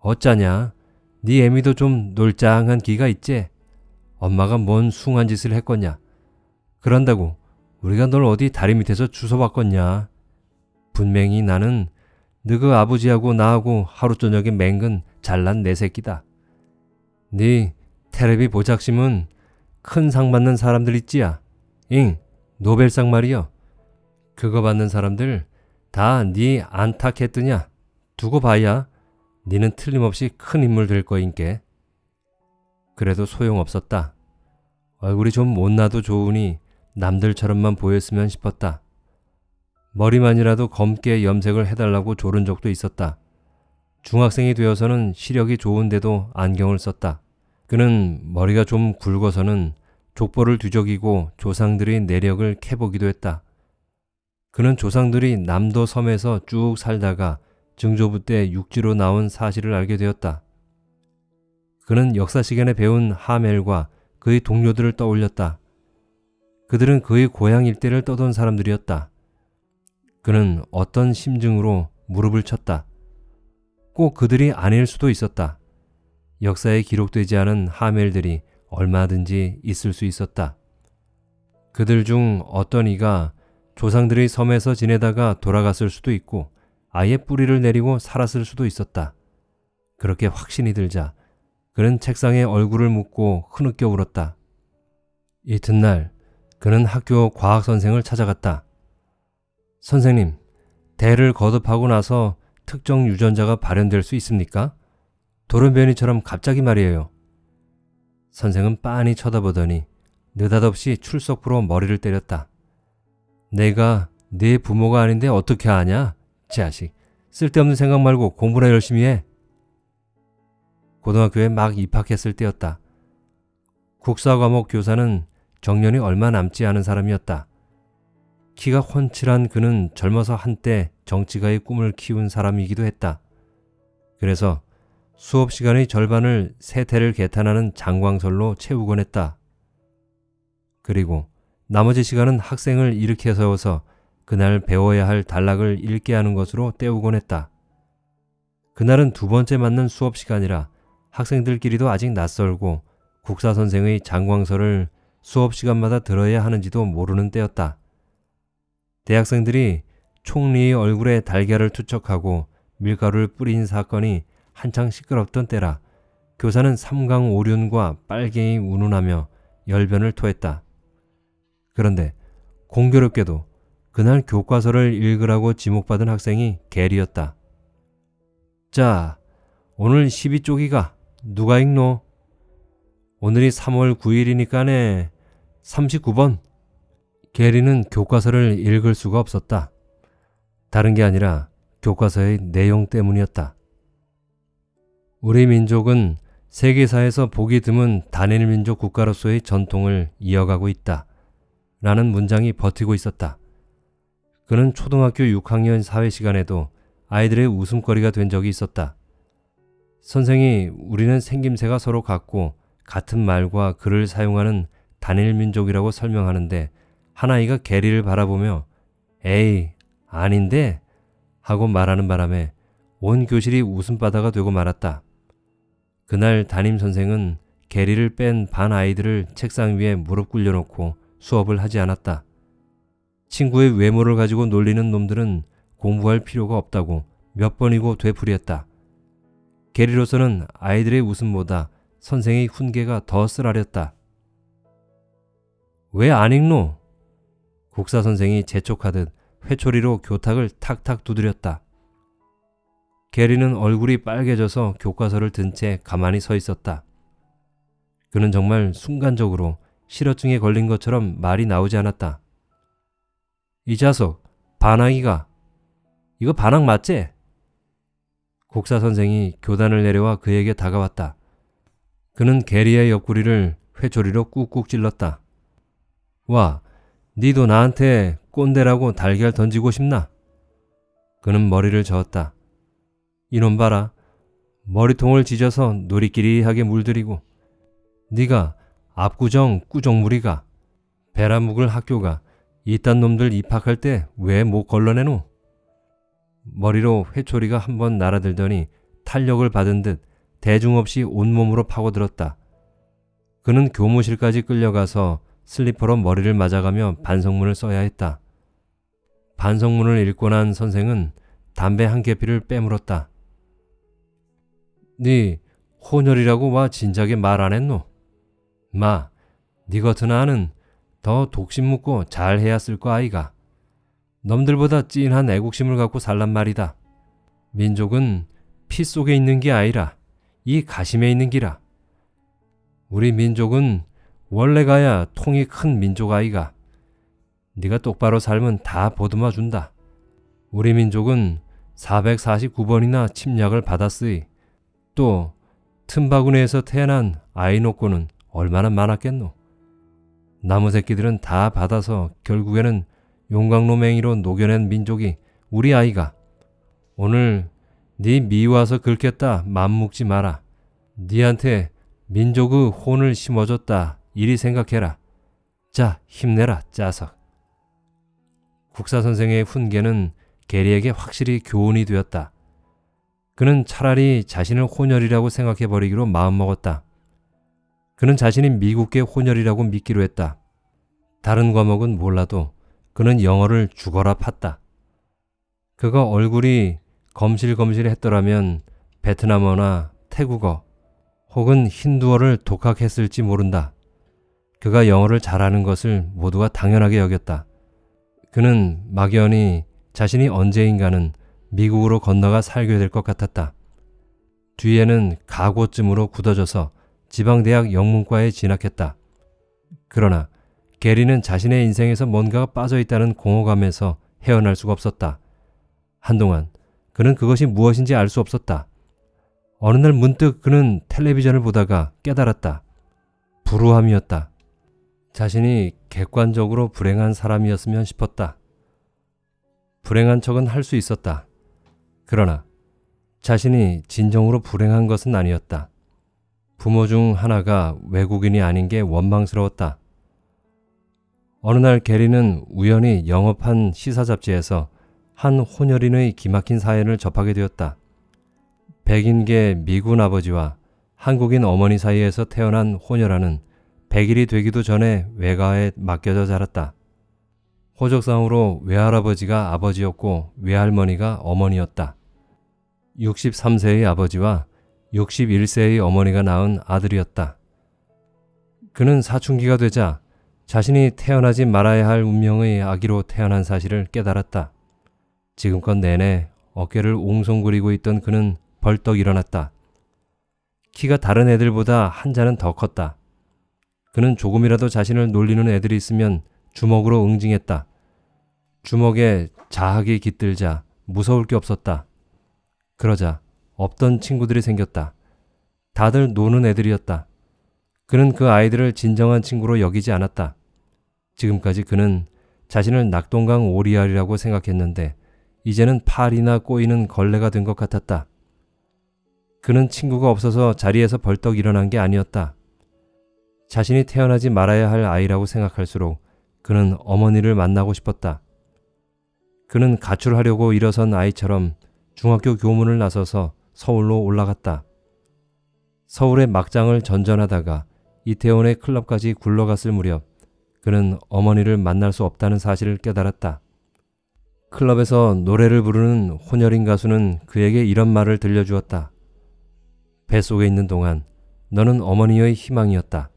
S1: 어쩌냐? 네 애미도 좀 놀짱한 기가 있지? 엄마가 뭔 숭한 짓을 했겠냐? 그런다고 우리가 널 어디 다리 밑에서 주워봤겠냐? 분명히 나는 너그 아버지하고 나하고 하루 저녁에 맹근 잘난 내 새끼다. 네 테레비 보작심은 큰 상 받는 사람들 있지야. 잉 노벨상 말이여. 그거 받는 사람들 다 네 안타했더냐. 두고 봐야 니는 틀림없이 큰 인물 될 거인께. 그래도 소용없었다. 얼굴이 좀 못나도 좋으니 남들처럼만 보였으면 싶었다. 머리만이라도 검게 염색을 해달라고 조른 적도 있었다. 중학생이 되어서는 시력이 좋은데도 안경을 썼다. 그는 머리가 좀 굵어서는 족보를 뒤적이고 조상들의 내력을 캐보기도 했다. 그는 조상들이 남도 섬에서 쭉 살다가 증조부 때 육지로 나온 사실을 알게 되었다. 그는 역사 시간에 배운 하멜과 그의 동료들을 떠올렸다. 그들은 그의 고향 일대를 떠돈 사람들이었다. 그는 어떤 심증으로 무릎을 쳤다. 꼭 그들이 아닐 수도 있었다. 역사에 기록되지 않은 하멜들이 얼마든지 있을 수 있었다. 그들 중 어떤 이가 조상들의 섬에서 지내다가 돌아갔을 수도 있고 아예 뿌리를 내리고 살았을 수도 있었다. 그렇게 확신이 들자 그는 책상에 얼굴을 묻고 흐느껴 울었다. 이튿날 그는 학교 과학 선생을 찾아갔다. 선생님, 대를 거듭하고 나서 특정 유전자가 발현될 수 있습니까? 돌연변이처럼 갑자기 말이에요. 선생은 빤히 쳐다보더니 느닷없이 출석부로 머리를 때렸다. 내가 네 부모가 아닌데 어떻게 아냐? 자식, 쓸데없는 생각 말고 공부나 열심히 해. 고등학교에 막 입학했을 때였다. 국사 과목 교사는 정년이 얼마 남지 않은 사람이었다. 키가 훤칠한 그는 젊어서 한때 정치가의 꿈을 키운 사람이기도 했다. 그래서 수업 시간의 절반을 세태를 개탄하는 장광설로 채우곤 했다. 그리고 나머지 시간은 학생을 일으켜 세워서 그날 배워야 할 단락을 읽게 하는 것으로 때우곤 했다. 그날은 두 번째 맞는 수업 시간이라 학생들끼리도 아직 낯설고 국사 선생의 장광설을 수업 시간마다 들어야 하는지도 모르는 때였다. 대학생들이 총리의 얼굴에 달걀을 투척하고 밀가루를 뿌린 사건이 한창 시끄럽던 때라 교사는 삼강 오륜과 빨갱이 운운하며 열변을 토했다. 그런데 공교롭게도 그날 교과서를 읽으라고 지목받은 학생이 게리였다. 자, 오늘 12쪽이가 누가 읽노? 오늘이 3월 9일이니까네 39번. 게리는 교과서를 읽을 수가 없었다. 다른 게 아니라 교과서의 내용 때문이었다. 우리 민족은 세계사에서 보기 드문 단일 민족 국가로서의 전통을 이어가고 있다. 라는 문장이 버티고 있었다. 그는 초등학교 6학년 사회 시간에도 아이들의 웃음거리가 된 적이 있었다. 선생이 우리는 생김새가 서로 같고 같은 말과 글을 사용하는 단일 민족이라고 설명하는데 한 아이가 게리를 바라보며 에이 아닌데 하고 말하는 바람에 온 교실이 웃음바다가 되고 말았다. 그날 담임 선생은 게리를 뺀 반 아이들을 책상 위에 무릎 꿇려놓고 수업을 하지 않았다. 친구의 외모를 가지고 놀리는 놈들은 공부할 필요가 없다고 몇 번이고 되풀이했다. 게리로서는 아이들의 웃음보다 선생의 훈계가 더 쓰라렸다. 왜 안 읽노? 국사 선생이 재촉하듯 회초리로 교탁을 탁탁 두드렸다. 게리는 얼굴이 빨개져서 교과서를 든 채 가만히 서 있었다. 그는 정말 순간적으로 실어증에 걸린 것처럼 말이 나오지 않았다. 이 자석, 반항이가. 이거 반항 맞지? 국사 선생이 교단을 내려와 그에게 다가왔다. 그는 게리의 옆구리를 회초리로 꾹꾹 찔렀다. 와, 니도 나한테 꼰대라고 달걀 던지고 싶나? 그는 머리를 저었다. 이놈 봐라. 머리통을 지져서 놀이끼리하게 물들이고 네가 압구정 꾸정무리가 배라 묵을 학교가 이딴 놈들 입학할 때 왜 못 걸러내노? 머리로 회초리가 한 번 날아들더니 탄력을 받은 듯 대중 없이 온몸으로 파고들었다. 그는 교무실까지 끌려가서 슬리퍼로 머리를 맞아가며 반성문을 써야 했다. 반성문을 읽고 난 선생은 담배 한 개피를 빼물었다. 네 혼혈이라고 와 진작에 말 안 했노? 마, 네 같은 아는 더 독심 묻고 잘해야 쓸 거 아이가. 넘들보다 찐한 애국심을 갖고 살란 말이다. 민족은 피 속에 있는 게 아니라 이 가심에 있는 기라. 우리 민족은 원래 가야 통이 큰 민족 아이가. 네가 똑바로 살면 다 보듬어 준다. 우리 민족은 449번이나 침략을 받았으이. 또 틈바구니에서 태어난 아이 놓고는 얼마나 많았겠노. 나무 새끼들은 다 받아서 결국에는 용광로 맹이로 녹여낸 민족이 우리 아이가. 오늘 네 미와서 긁겠다 맘먹지 마라. 네한테 민족의 혼을 심어줬다 이리 생각해라. 자 힘내라 짜석. 국사 선생의 훈계는 게리에게 확실히 교훈이 되었다. 그는 차라리 자신을 혼혈이라고 생각해 버리기로 마음먹었다. 그는 자신이 미국계 혼혈이라고 믿기로 했다. 다른 과목은 몰라도 그는 영어를 죽어라 팠다. 그가 얼굴이 검실검실했더라면 베트남어나 태국어 혹은 힌두어를 독학했을지 모른다. 그가 영어를 잘하는 것을 모두가 당연하게 여겼다. 그는 막연히 자신이 언제인가는 미국으로 건너가 살게 될 것 같았다. 뒤에는 가고쯤으로 굳어져서 지방대학 영문과에 진학했다. 그러나 게리는 자신의 인생에서 뭔가가 빠져 있다는 공허감에서 헤어날 수가 없었다. 한동안 그는 그것이 무엇인지 알 수 없었다. 어느 날 문득 그는 텔레비전을 보다가 깨달았다. 불우함이었다. 자신이 객관적으로 불행한 사람이었으면 싶었다. 불행한 척은 할 수 있었다. 그러나 자신이 진정으로 불행한 것은 아니었다. 부모 중 하나가 외국인이 아닌 게 원망스러웠다. 어느 날 게리는 우연히 영업한 시사 잡지에서 한 혼혈인의 기막힌 사연을 접하게 되었다. 백인계 미군 아버지와 한국인 어머니 사이에서 태어난 혼혈아는 100일이 되기도 전에 외가에 맡겨져 자랐다. 호적상으로 외할아버지가 아버지였고 외할머니가 어머니였다. 63세의 아버지와 61세의 어머니가 낳은 아들이었다. 그는 사춘기가 되자 자신이 태어나지 말아야 할 운명의 아기로 태어난 사실을 깨달았다. 지금껏 내내 어깨를 옹송거리고 있던 그는 벌떡 일어났다. 키가 다른 애들보다 한 자는 더 컸다. 그는 조금이라도 자신을 놀리는 애들이 있으면 주먹으로 응징했다. 주먹에 자학이 깃들자 무서울 게 없었다. 그러자 없던 친구들이 생겼다. 다들 노는 애들이었다. 그는 그 아이들을 진정한 친구로 여기지 않았다. 지금까지 그는 자신을 낙동강 오리알이라고 생각했는데 이제는 팔이나 꼬이는 걸레가 된 것 같았다. 그는 친구가 없어서 자리에서 벌떡 일어난 게 아니었다. 자신이 태어나지 말아야 할 아이라고 생각할수록 그는 어머니를 만나고 싶었다. 그는 가출하려고 일어선 아이처럼 중학교 교문을 나서서 서울로 올라갔다. 서울의 막장을 전전하다가 이태원의 클럽까지 굴러갔을 무렵 그는 어머니를 만날 수 없다는 사실을 깨달았다. 클럽에서 노래를 부르는 혼혈인 가수는 그에게 이런 말을 들려주었다. 뱃속에 있는 동안 너는 어머니의 희망이었다.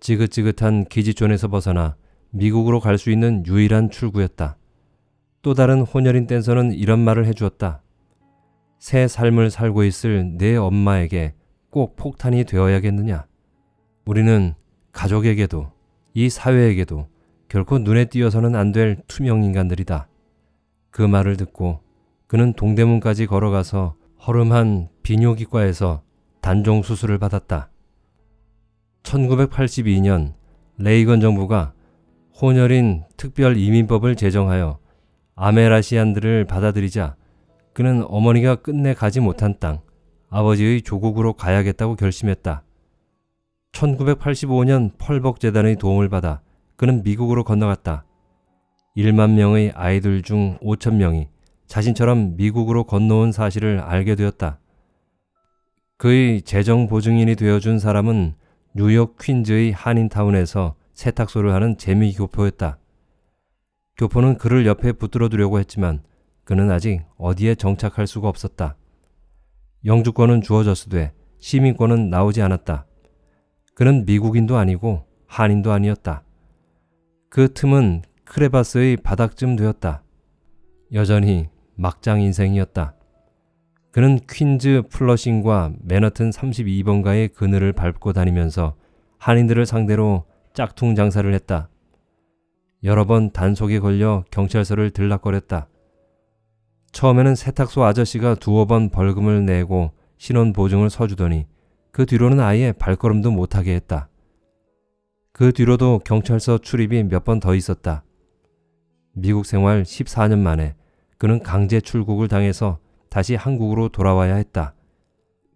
S1: 지긋지긋한 기지존에서 벗어나 미국으로 갈 수 있는 유일한 출구였다. 또 다른 혼혈인 댄서는 이런 말을 해주었다. 새 삶을 살고 있을 내 엄마에게 꼭 폭탄이 되어야겠느냐? 우리는 가족에게도 이 사회에게도 결코 눈에 띄어서는 안 될 투명 인간들이다. 그 말을 듣고 그는 동대문까지 걸어가서 허름한 비뇨기과에서 단종 수술을 받았다. 1982년 레이건 정부가 혼혈인 특별 이민법을 제정하여 아메라시안들을 받아들이자 그는 어머니가 끝내 가지 못한 땅, 아버지의 조국으로 가야겠다고 결심했다. 1985년 펄벅재단의 도움을 받아 그는 미국으로 건너갔다. 1만 명의 아이들 중 5천 명이 자신처럼 미국으로 건너온 사실을 알게 되었다. 그의 재정 보증인이 되어준 사람은 뉴욕 퀸즈의 한인타운에서 세탁소를 하는 재미 교포였다. 교포는 그를 옆에 붙들어 두려고 했지만 그는 아직 어디에 정착할 수가 없었다. 영주권은 주어졌으되 시민권은 나오지 않았다. 그는 미국인도 아니고 한인도 아니었다. 그 틈은 크레바스의 바닥쯤 되었다. 여전히 막장 인생이었다. 그는 퀸즈 플러싱과 맨하튼 32번가의 그늘을 밟고 다니면서 한인들을 상대로 짝퉁 장사를 했다. 여러 번 단속에 걸려 경찰서를 들락거렸다. 처음에는 세탁소 아저씨가 두어 번 벌금을 내고 신원 보증을 서주더니 그 뒤로는 아예 발걸음도 못하게 했다. 그 뒤로도 경찰서 출입이 몇 번 더 있었다. 미국 생활 14년 만에 그는 강제 출국을 당해서 다시 한국으로 돌아와야 했다.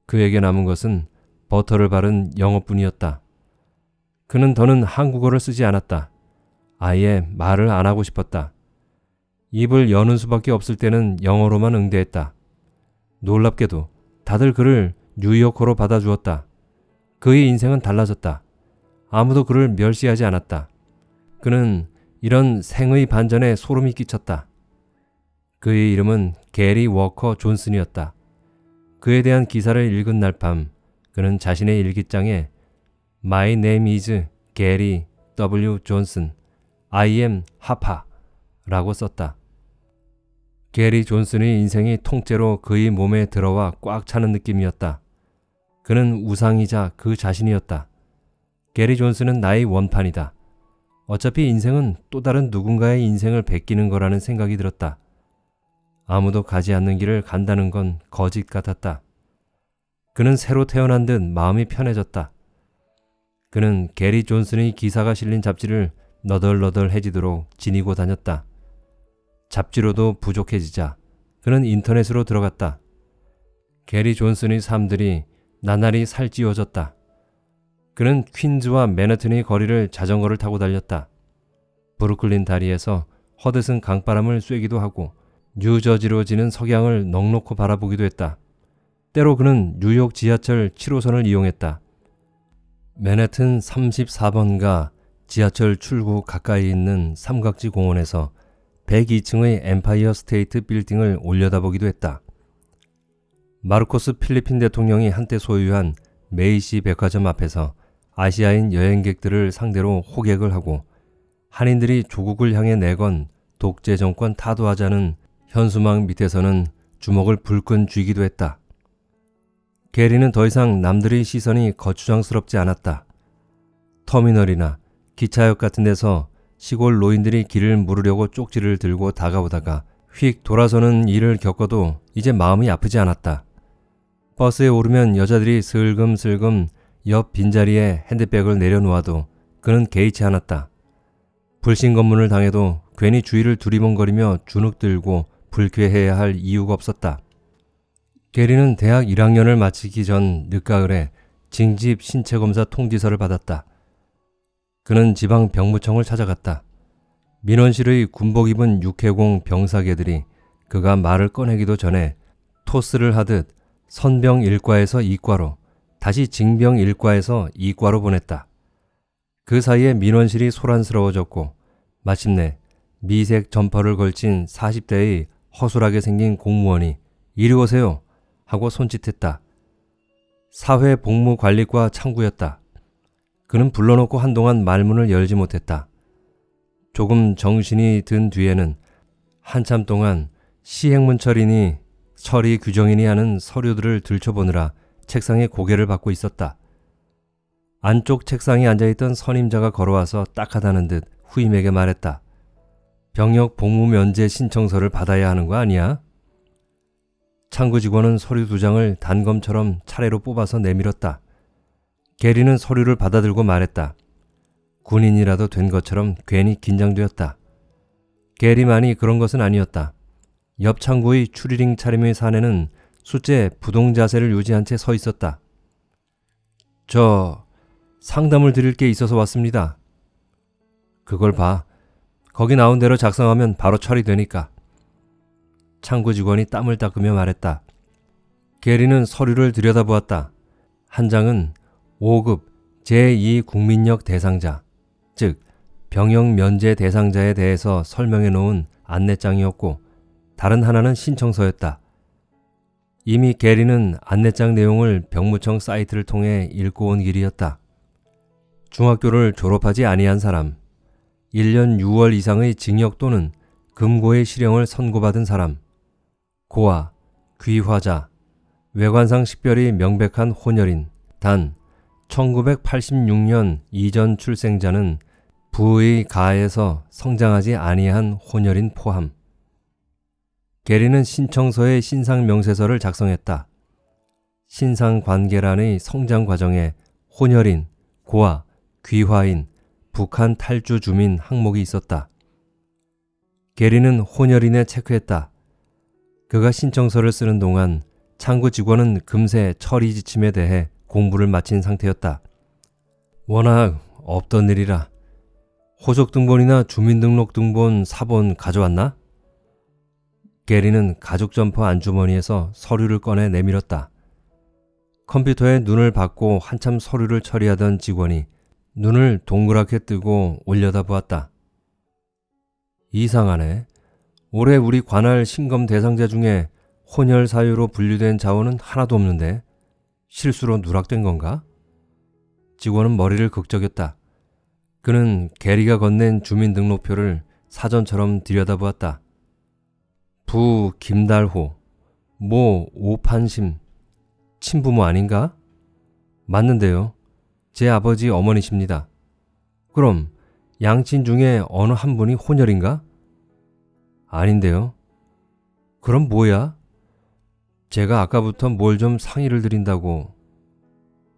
S1: 그에게 남은 것은 버터를 바른 영어뿐이었다. 그는 더는 한국어를 쓰지 않았다. 아예 말을 안 하고 싶었다. 입을 여는 수밖에 없을 때는 영어로만 응대했다. 놀랍게도 다들 그를 뉴요커로 받아주었다. 그의 인생은 달라졌다. 아무도 그를 멸시하지 않았다. 그는 이런 생의 반전에 소름이 끼쳤다. 그의 이름은 게리 워커 존슨이었다. 그에 대한 기사를 읽은 날 밤 그는 자신의 일기장에 My name is Gary W. Johnson. I am 하파 라고 썼다. 게리 존슨의 인생이 통째로 그의 몸에 들어와 꽉 차는 느낌이었다. 그는 우상이자 그 자신이었다. 게리 존슨은 나의 원판이다. 어차피 인생은 또 다른 누군가의 인생을 베끼는 거라는 생각이 들었다. 아무도 가지 않는 길을 간다는 건 거짓 같았다. 그는 새로 태어난 듯 마음이 편해졌다. 그는 게리 존슨의 기사가 실린 잡지를 너덜너덜해지도록 지니고 다녔다. 잡지로도 부족해지자 그는 인터넷으로 들어갔다. 게리 존슨의 삶들이 나날이 살찌워졌다. 그는 퀸즈와 맨하튼의 거리를 자전거를 타고 달렸다. 브루클린 다리에서 허드슨 강바람을 쐬기도 하고 뉴저지로 지는 석양을 넉넉히 바라보기도 했다. 때로 그는 뉴욕 지하철 7호선을 이용했다. 맨해튼 34번가 지하철 출구 가까이 있는 삼각지 공원에서 102층의 엠파이어 스테이트 빌딩을 올려다보기도 했다. 마르코스 필리핀 대통령이 한때 소유한 메이시 백화점 앞에서 아시아인 여행객들을 상대로 호객을 하고 한인들이 조국을 향해 내건 독재 정권 타도하자는 현수막 밑에서는 주먹을 불끈 쥐기도 했다. 게리는 더 이상 남들의 시선이 거추장스럽지 않았다. 터미널이나 기차역 같은 데서 시골 노인들이 길을 물으려고 쪽지를 들고 다가오다가 휙 돌아서는 일을 겪어도 이제 마음이 아프지 않았다. 버스에 오르면 여자들이 슬금슬금 옆 빈자리에 핸드백을 내려놓아도 그는 개의치 않았다. 불신 검문을 당해도 괜히 주위를 두리번거리며 주눅 들고 불쾌해야 할 이유가 없었다. 게리는 대학 1학년을 마치기 전 늦가을에 징집 신체검사 통지서를 받았다. 그는 지방 병무청을 찾아갔다. 민원실의 군복 입은 육해공 병사계들이 그가 말을 꺼내기도 전에 토스를 하듯 선병 1과에서 2과로 다시 징병 1과에서 2과로 보냈다. 그 사이에 민원실이 소란스러워졌고 마침내 미색 점퍼를 걸친 40대의 허술하게 생긴 공무원이 이리 오세요 하고 손짓했다. 사회복무관리과 창구였다. 그는 불러놓고 한동안 말문을 열지 못했다. 조금 정신이 든 뒤에는 한참 동안 시행문처리니 처리 규정이니 하는 서류들을 들춰보느라 책상에 고개를 받고 있었다. 안쪽 책상에 앉아있던 선임자가 걸어와서 딱하다는 듯 후임에게 말했다. 병역 복무 면제 신청서를 받아야 하는 거 아니야? 창구 직원은 서류 두 장을 단검처럼 차례로 뽑아서 내밀었다. 게리는 서류를 받아들고 말했다. 군인이라도 된 것처럼 괜히 긴장되었다. 게리만이 그런 것은 아니었다. 옆 창구의 추리링 차림의 사내는 숫제 부동 자세를 유지한 채 서 있었다. 저 상담을 드릴 게 있어서 왔습니다. 그걸 봐. 거기 나온 대로 작성하면 바로 처리되니까. 창구 직원이 땀을 닦으며 말했다. 게리는 서류를 들여다보았다. 한 장은 5급 제2국민력 대상자, 즉 병역 면제 대상자에 대해서 설명해 놓은 안내장이었고 다른 하나는 신청서였다. 이미 게리는 안내장 내용을 병무청 사이트를 통해 읽고 온 길이었다. 중학교를 졸업하지 아니한 사람, 1년 6월 이상의 징역 또는 금고의 실형을 선고받은 사람, 고아, 귀화자, 외관상 식별이 명백한 혼혈인, 단 1986년 이전 출생자는 부의 가에서 성장하지 아니한 혼혈인 포함. 게리는 신청서의 신상 명세서를 작성했다. 신상 관계란의 성장 과정에 혼혈인, 고아, 귀화인, 북한 탈주 주민 항목이 있었다. 게리는 혼혈인에 체크했다. 그가 신청서를 쓰는 동안 창구 직원은 금세 처리 지침에 대해 공부를 마친 상태였다. 워낙 없던 일이라 호적등본이나 주민등록등본 사본 가져왔나? 게리는 가죽 점퍼 안주머니에서 서류를 꺼내 내밀었다. 컴퓨터에 눈을 받고 한참 서류를 처리하던 직원이 눈을 동그랗게 뜨고 올려다 보았다. 이상하네. 올해 우리 관할 신검 대상자 중에 혼혈 사유로 분류된 자원은 하나도 없는데 실수로 누락된 건가? 직원은 머리를 극적였다. 그는 게리가 건넨 주민등록표를 사전처럼 들여다보았다. 부 김달호, 모 오판심, 친부모 아닌가? 맞는데요. 제 아버지 어머니십니다. 그럼 양친 중에 어느 한 분이 혼혈인가? 아닌데요. 그럼 뭐야? 제가 아까부터 뭘 좀 상의를 드린다고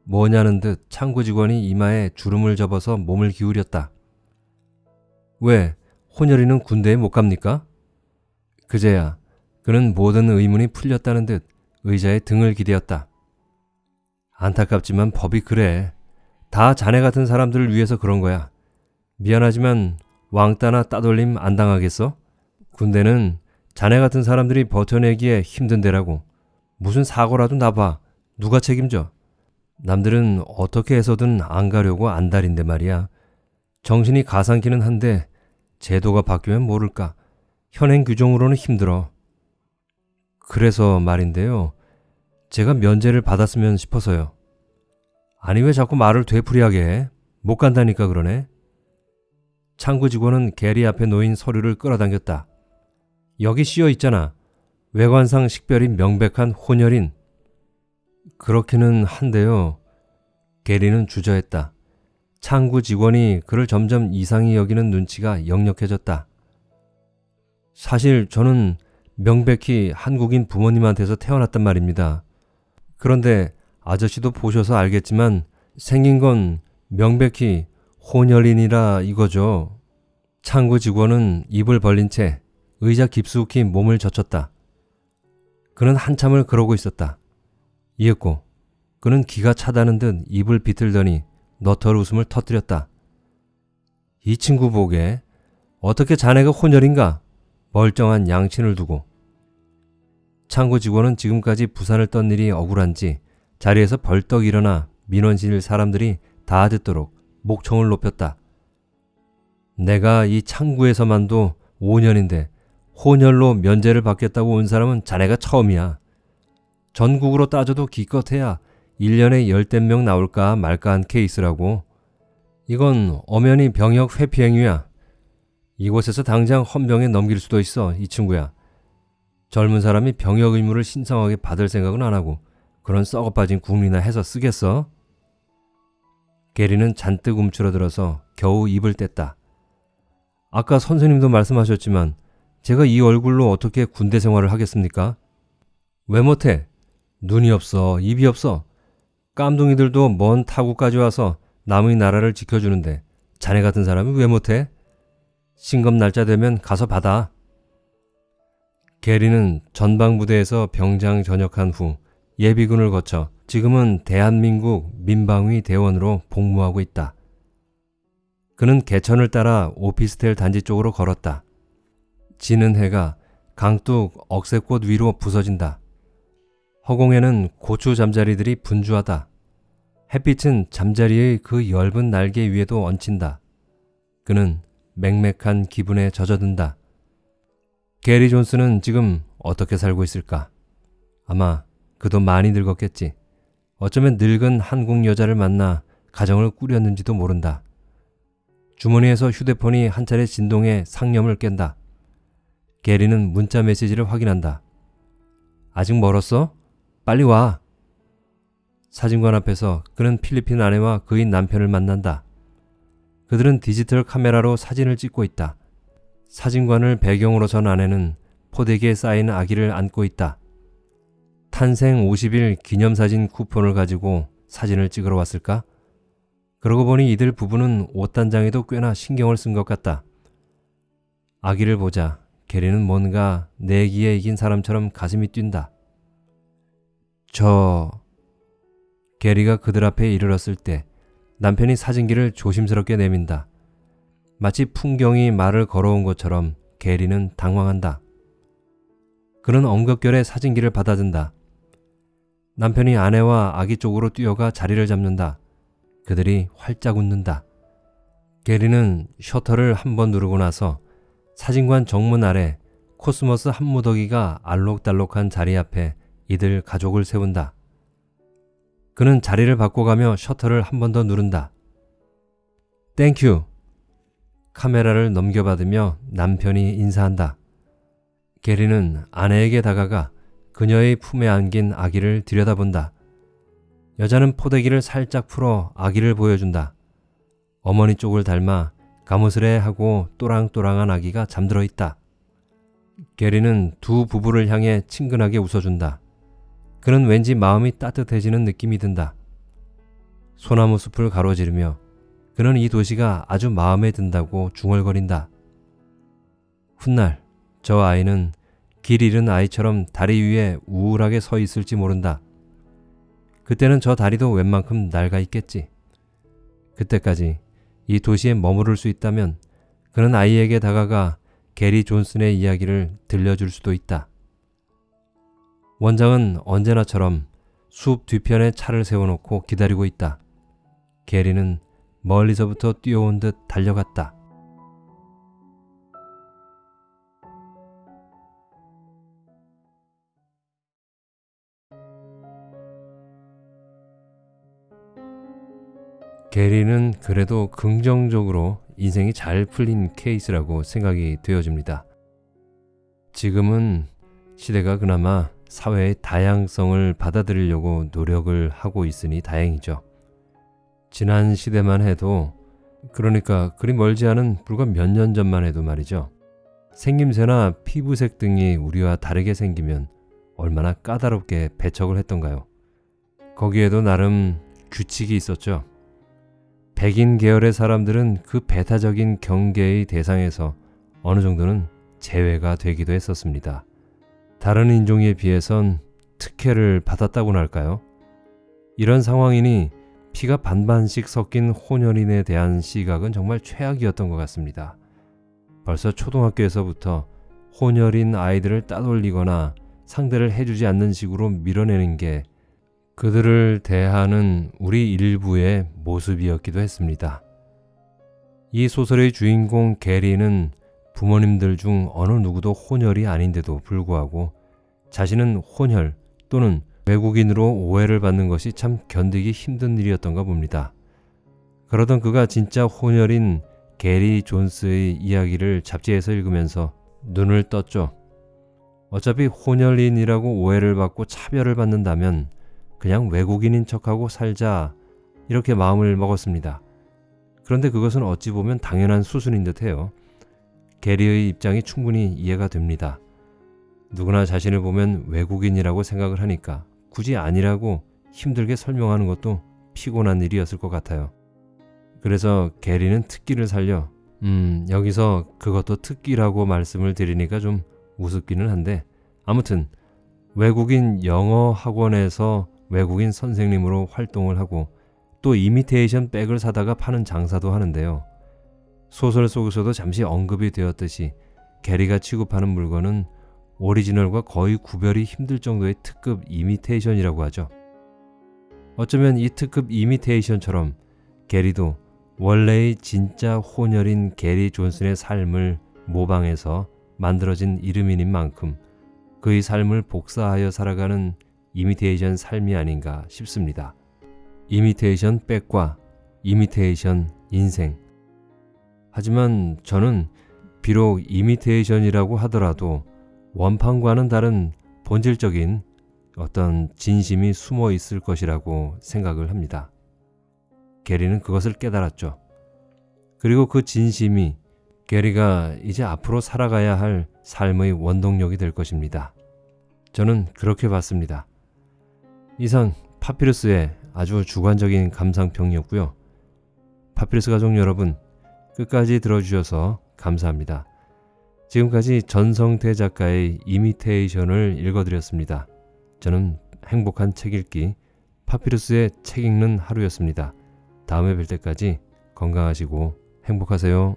S1: 뭐냐는 듯 창구 직원이 이마에 주름을 접어서 몸을 기울였다. 왜 혼혈이는 군대에 못 갑니까? 그제야 그는 모든 의문이 풀렸다는 듯 의자에 등을 기대었다. 안타깝지만 법이 그래. 다 자네 같은 사람들을 위해서 그런 거야. 미안하지만 왕따나 따돌림 안 당하겠어? 군대는 자네 같은 사람들이 버텨내기에 힘든 데라고. 무슨 사고라도 나봐. 누가 책임져? 남들은 어떻게 해서든 안 가려고 안달인데 말이야. 정신이 가상키는 한데 제도가 바뀌면 모를까. 현행 규정으로는 힘들어. 그래서 말인데요. 제가 면제를 받았으면 싶어서요. 아니 왜 자꾸 말을 되풀이하게 해? 못 간다니까 그러네. 창구 직원은 게리 앞에 놓인 서류를 끌어당겼다. 여기 씌어 있잖아. 외관상 식별이 명백한 혼혈인. 그렇기는 한데요. 게리는 주저했다. 창구 직원이 그를 점점 이상히 여기는 눈치가 역력해졌다. 사실 저는 명백히 한국인 부모님한테서 태어났단 말입니다. 그런데 아저씨도 보셔서 알겠지만 생긴 건 명백히 혼혈인이라 이거죠. 창구 직원은 입을 벌린 채 의자 깊숙이 몸을 젖혔다. 그는 한참을 그러고 있었다. 이윽고 그는 기가 차다는 듯 입을 비틀더니 너털 웃음을 터뜨렸다. 이 친구 보게 어떻게 자네가 혼혈인가? 멀쩡한 양친을 두고. 창구 직원은 지금까지 부산을 떤 일이 억울한지 자리에서 벌떡 일어나 민원실 사람들이 다 듣도록 목청을 높였다. 내가 이 창구에서만도 5년인데 혼혈로 면제를 받겠다고 온 사람은 자네가 처음이야. 전국으로 따져도 기껏해야 1년에 열댓 명 나올까 말까 한 케이스라고. 이건 엄연히 병역 회피 행위야. 이곳에서 당장 헌병에 넘길 수도 있어, 이 친구야. 젊은 사람이 병역 의무를 신성하게 받을 생각은 안 하고 그런 썩어빠진 국리나 해서 쓰겠어? 게리는 잔뜩 움츠러들어서 겨우 입을 뗐다. 아까 선생님도 말씀하셨지만 제가 이 얼굴로 어떻게 군대 생활을 하겠습니까? 왜 못해? 눈이 없어, 입이 없어. 깜둥이들도 먼 타국까지 와서 남의 나라를 지켜주는데 자네 같은 사람이 왜 못해? 신검 날짜 되면 가서 받아. 게리는 전방부대에서 병장 전역한 후 예비군을 거쳐 지금은 대한민국 민방위 대원으로 복무하고 있다. 그는 개천을 따라 오피스텔 단지 쪽으로 걸었다. 지는 해가 강둑 억새꽃 위로 부서진다. 허공에는 고추 잠자리들이 분주하다. 햇빛은 잠자리의 그 엷은 날개 위에도 얹힌다. 그는 맹맥한 기분에 젖어든다. 게리 존스는 지금 어떻게 살고 있을까? 아마 그도 많이 늙었겠지. 어쩌면 늙은 한국 여자를 만나 가정을 꾸렸는지도 모른다. 주머니에서 휴대폰이 한 차례 진동해 상념을 깬다. 게리는 문자 메시지를 확인한다. 아직 멀었어? 빨리 와. 사진관 앞에서 그는 필리핀 아내와 그의 남편을 만난다. 그들은 디지털 카메라로 사진을 찍고 있다. 사진관을 배경으로 전 아내는 포대기에 쌓인 아기를 안고 있다. 탄생 50일 기념사진 쿠폰을 가지고 사진을 찍으러 왔을까? 그러고 보니 이들 부부는 옷단장에도 꽤나 신경을 쓴 것 같다. 아기를 보자 게리는 뭔가 내기에 이긴 사람처럼 가슴이 뛴다. 저... 게리가 그들 앞에 이르렀을 때 남편이 사진기를 조심스럽게 내민다. 마치 풍경이 말을 걸어온 것처럼 게리는 당황한다. 그는 엉겁결에 사진기를 받아든다. 남편이 아내와 아기 쪽으로 뛰어가 자리를 잡는다. 그들이 활짝 웃는다. 게리는 셔터를 한 번 누르고 나서 사진관 정문 아래 코스모스 한 무더기가 알록달록한 자리 앞에 이들 가족을 세운다. 그는 자리를 바꿔가며 셔터를 한 번 더 누른다. Thank you. 카메라를 넘겨받으며 남편이 인사한다. 게리는 아내에게 다가가 그녀의 품에 안긴 아기를 들여다본다. 여자는 포대기를 살짝 풀어 아기를 보여준다. 어머니 쪽을 닮아 가무스레 하고 또랑또랑한 아기가 잠들어 있다. 게리는 두 부부를 향해 친근하게 웃어준다. 그는 왠지 마음이 따뜻해지는 느낌이 든다. 소나무 숲을 가로지르며 그는 이 도시가 아주 마음에 든다고 중얼거린다. 훗날 저 아이는 길 잃은 아이처럼 다리 위에 우울하게 서 있을지 모른다. 그때는 저 다리도 웬만큼 낡아 있겠지. 그때까지 이 도시에 머무를 수 있다면 그는 아이에게 다가가 게리 존슨의 이야기를 들려줄 수도 있다. 원장은 언제나처럼 숲 뒤편에 차를 세워놓고 기다리고 있다. 게리는 멀리서부터 뛰어온 듯 달려갔다. 게리는 그래도 긍정적으로 인생이 잘 풀린 케이스라고 생각이 되어집니다. 지금은 시대가 그나마 사회의 다양성을 받아들이려고 노력을 하고 있으니 다행이죠. 지난 시대만 해도 그러니까 그리 멀지 않은 불과 몇 년 전만 해도 말이죠. 생김새나 피부색 등이 우리와 다르게 생기면 얼마나 까다롭게 배척을 했던가요. 거기에도 나름 규칙이 있었죠. 백인 계열의 사람들은 그 배타적인 경계의 대상에서 어느 정도는 제외가 되기도 했었습니다. 다른 인종에 비해선 특혜를 받았다고나 할까요? 이런 상황이니 피가 반반씩 섞인 혼혈인에 대한 시각은 정말 최악이었던 것 같습니다. 벌써 초등학교에서부터 혼혈인 아이들을 따돌리거나 상대를 해주지 않는 식으로 밀어내는 게 그들을 대하는 우리 일부의 모습이었기도 했습니다. 이 소설의 주인공 게리는 부모님들 중 어느 누구도 혼혈이 아닌데도 불구하고 자신은 혼혈 또는 외국인으로 오해를 받는 것이 참 견디기 힘든 일이었던가 봅니다. 그러던 그가 진짜 혼혈인 게리 존스의 이야기를 잡지에서 읽으면서 눈을 떴죠. 어차피 혼혈인이라고 오해를 받고 차별을 받는다면 그냥 외국인인 척하고 살자 이렇게 마음을 먹었습니다. 그런데 그것은 어찌 보면 당연한 수순인 듯해요. 게리의 입장이 충분히 이해가 됩니다. 누구나 자신을 보면 외국인이라고 생각을 하니까 굳이 아니라고 힘들게 설명하는 것도 피곤한 일이었을 것 같아요. 그래서 게리는 특기를 살려 음 여기서 그것도 특기라고 말씀을 드리니까 좀 우습기는 한데 아무튼 외국인 영어 학원에서 외국인 선생님으로 활동을 하고 또 이미테이션 백을 사다가 파는 장사도 하는데요. 소설 속에서도 잠시 언급이 되었듯이 게리가 취급하는 물건은 오리지널과 거의 구별이 힘들 정도의 특급 이미테이션이라고 하죠. 어쩌면 이 특급 이미테이션처럼 게리도 원래의 진짜 혼혈인 게리 존슨의 삶을 모방해서 만들어진 이름인 만큼 그의 삶을 복사하여 살아가는 이미테이션 삶이 아닌가 싶습니다. 이미테이션 백과 이미테이션 인생. 하지만 저는 비록 이미테이션이라고 하더라도 원판과는 다른 본질적인 어떤 진심이 숨어 있을 것이라고 생각을 합니다. 게리는 그것을 깨달았죠. 그리고 그 진심이 게리가 이제 앞으로 살아가야 할 삶의 원동력이 될 것입니다. 저는 그렇게 봤습니다. 이상 파피루스의 아주 주관적인 감상평이었고요. 파피루스 가족 여러분, 끝까지 들어주셔서 감사합니다. 지금까지 전성태 작가의 이미테이션을 읽어드렸습니다. 저는 행복한 책 읽기, 파피루스의 책 읽는 하루였습니다. 다음에 뵐 때까지 건강하시고 행복하세요.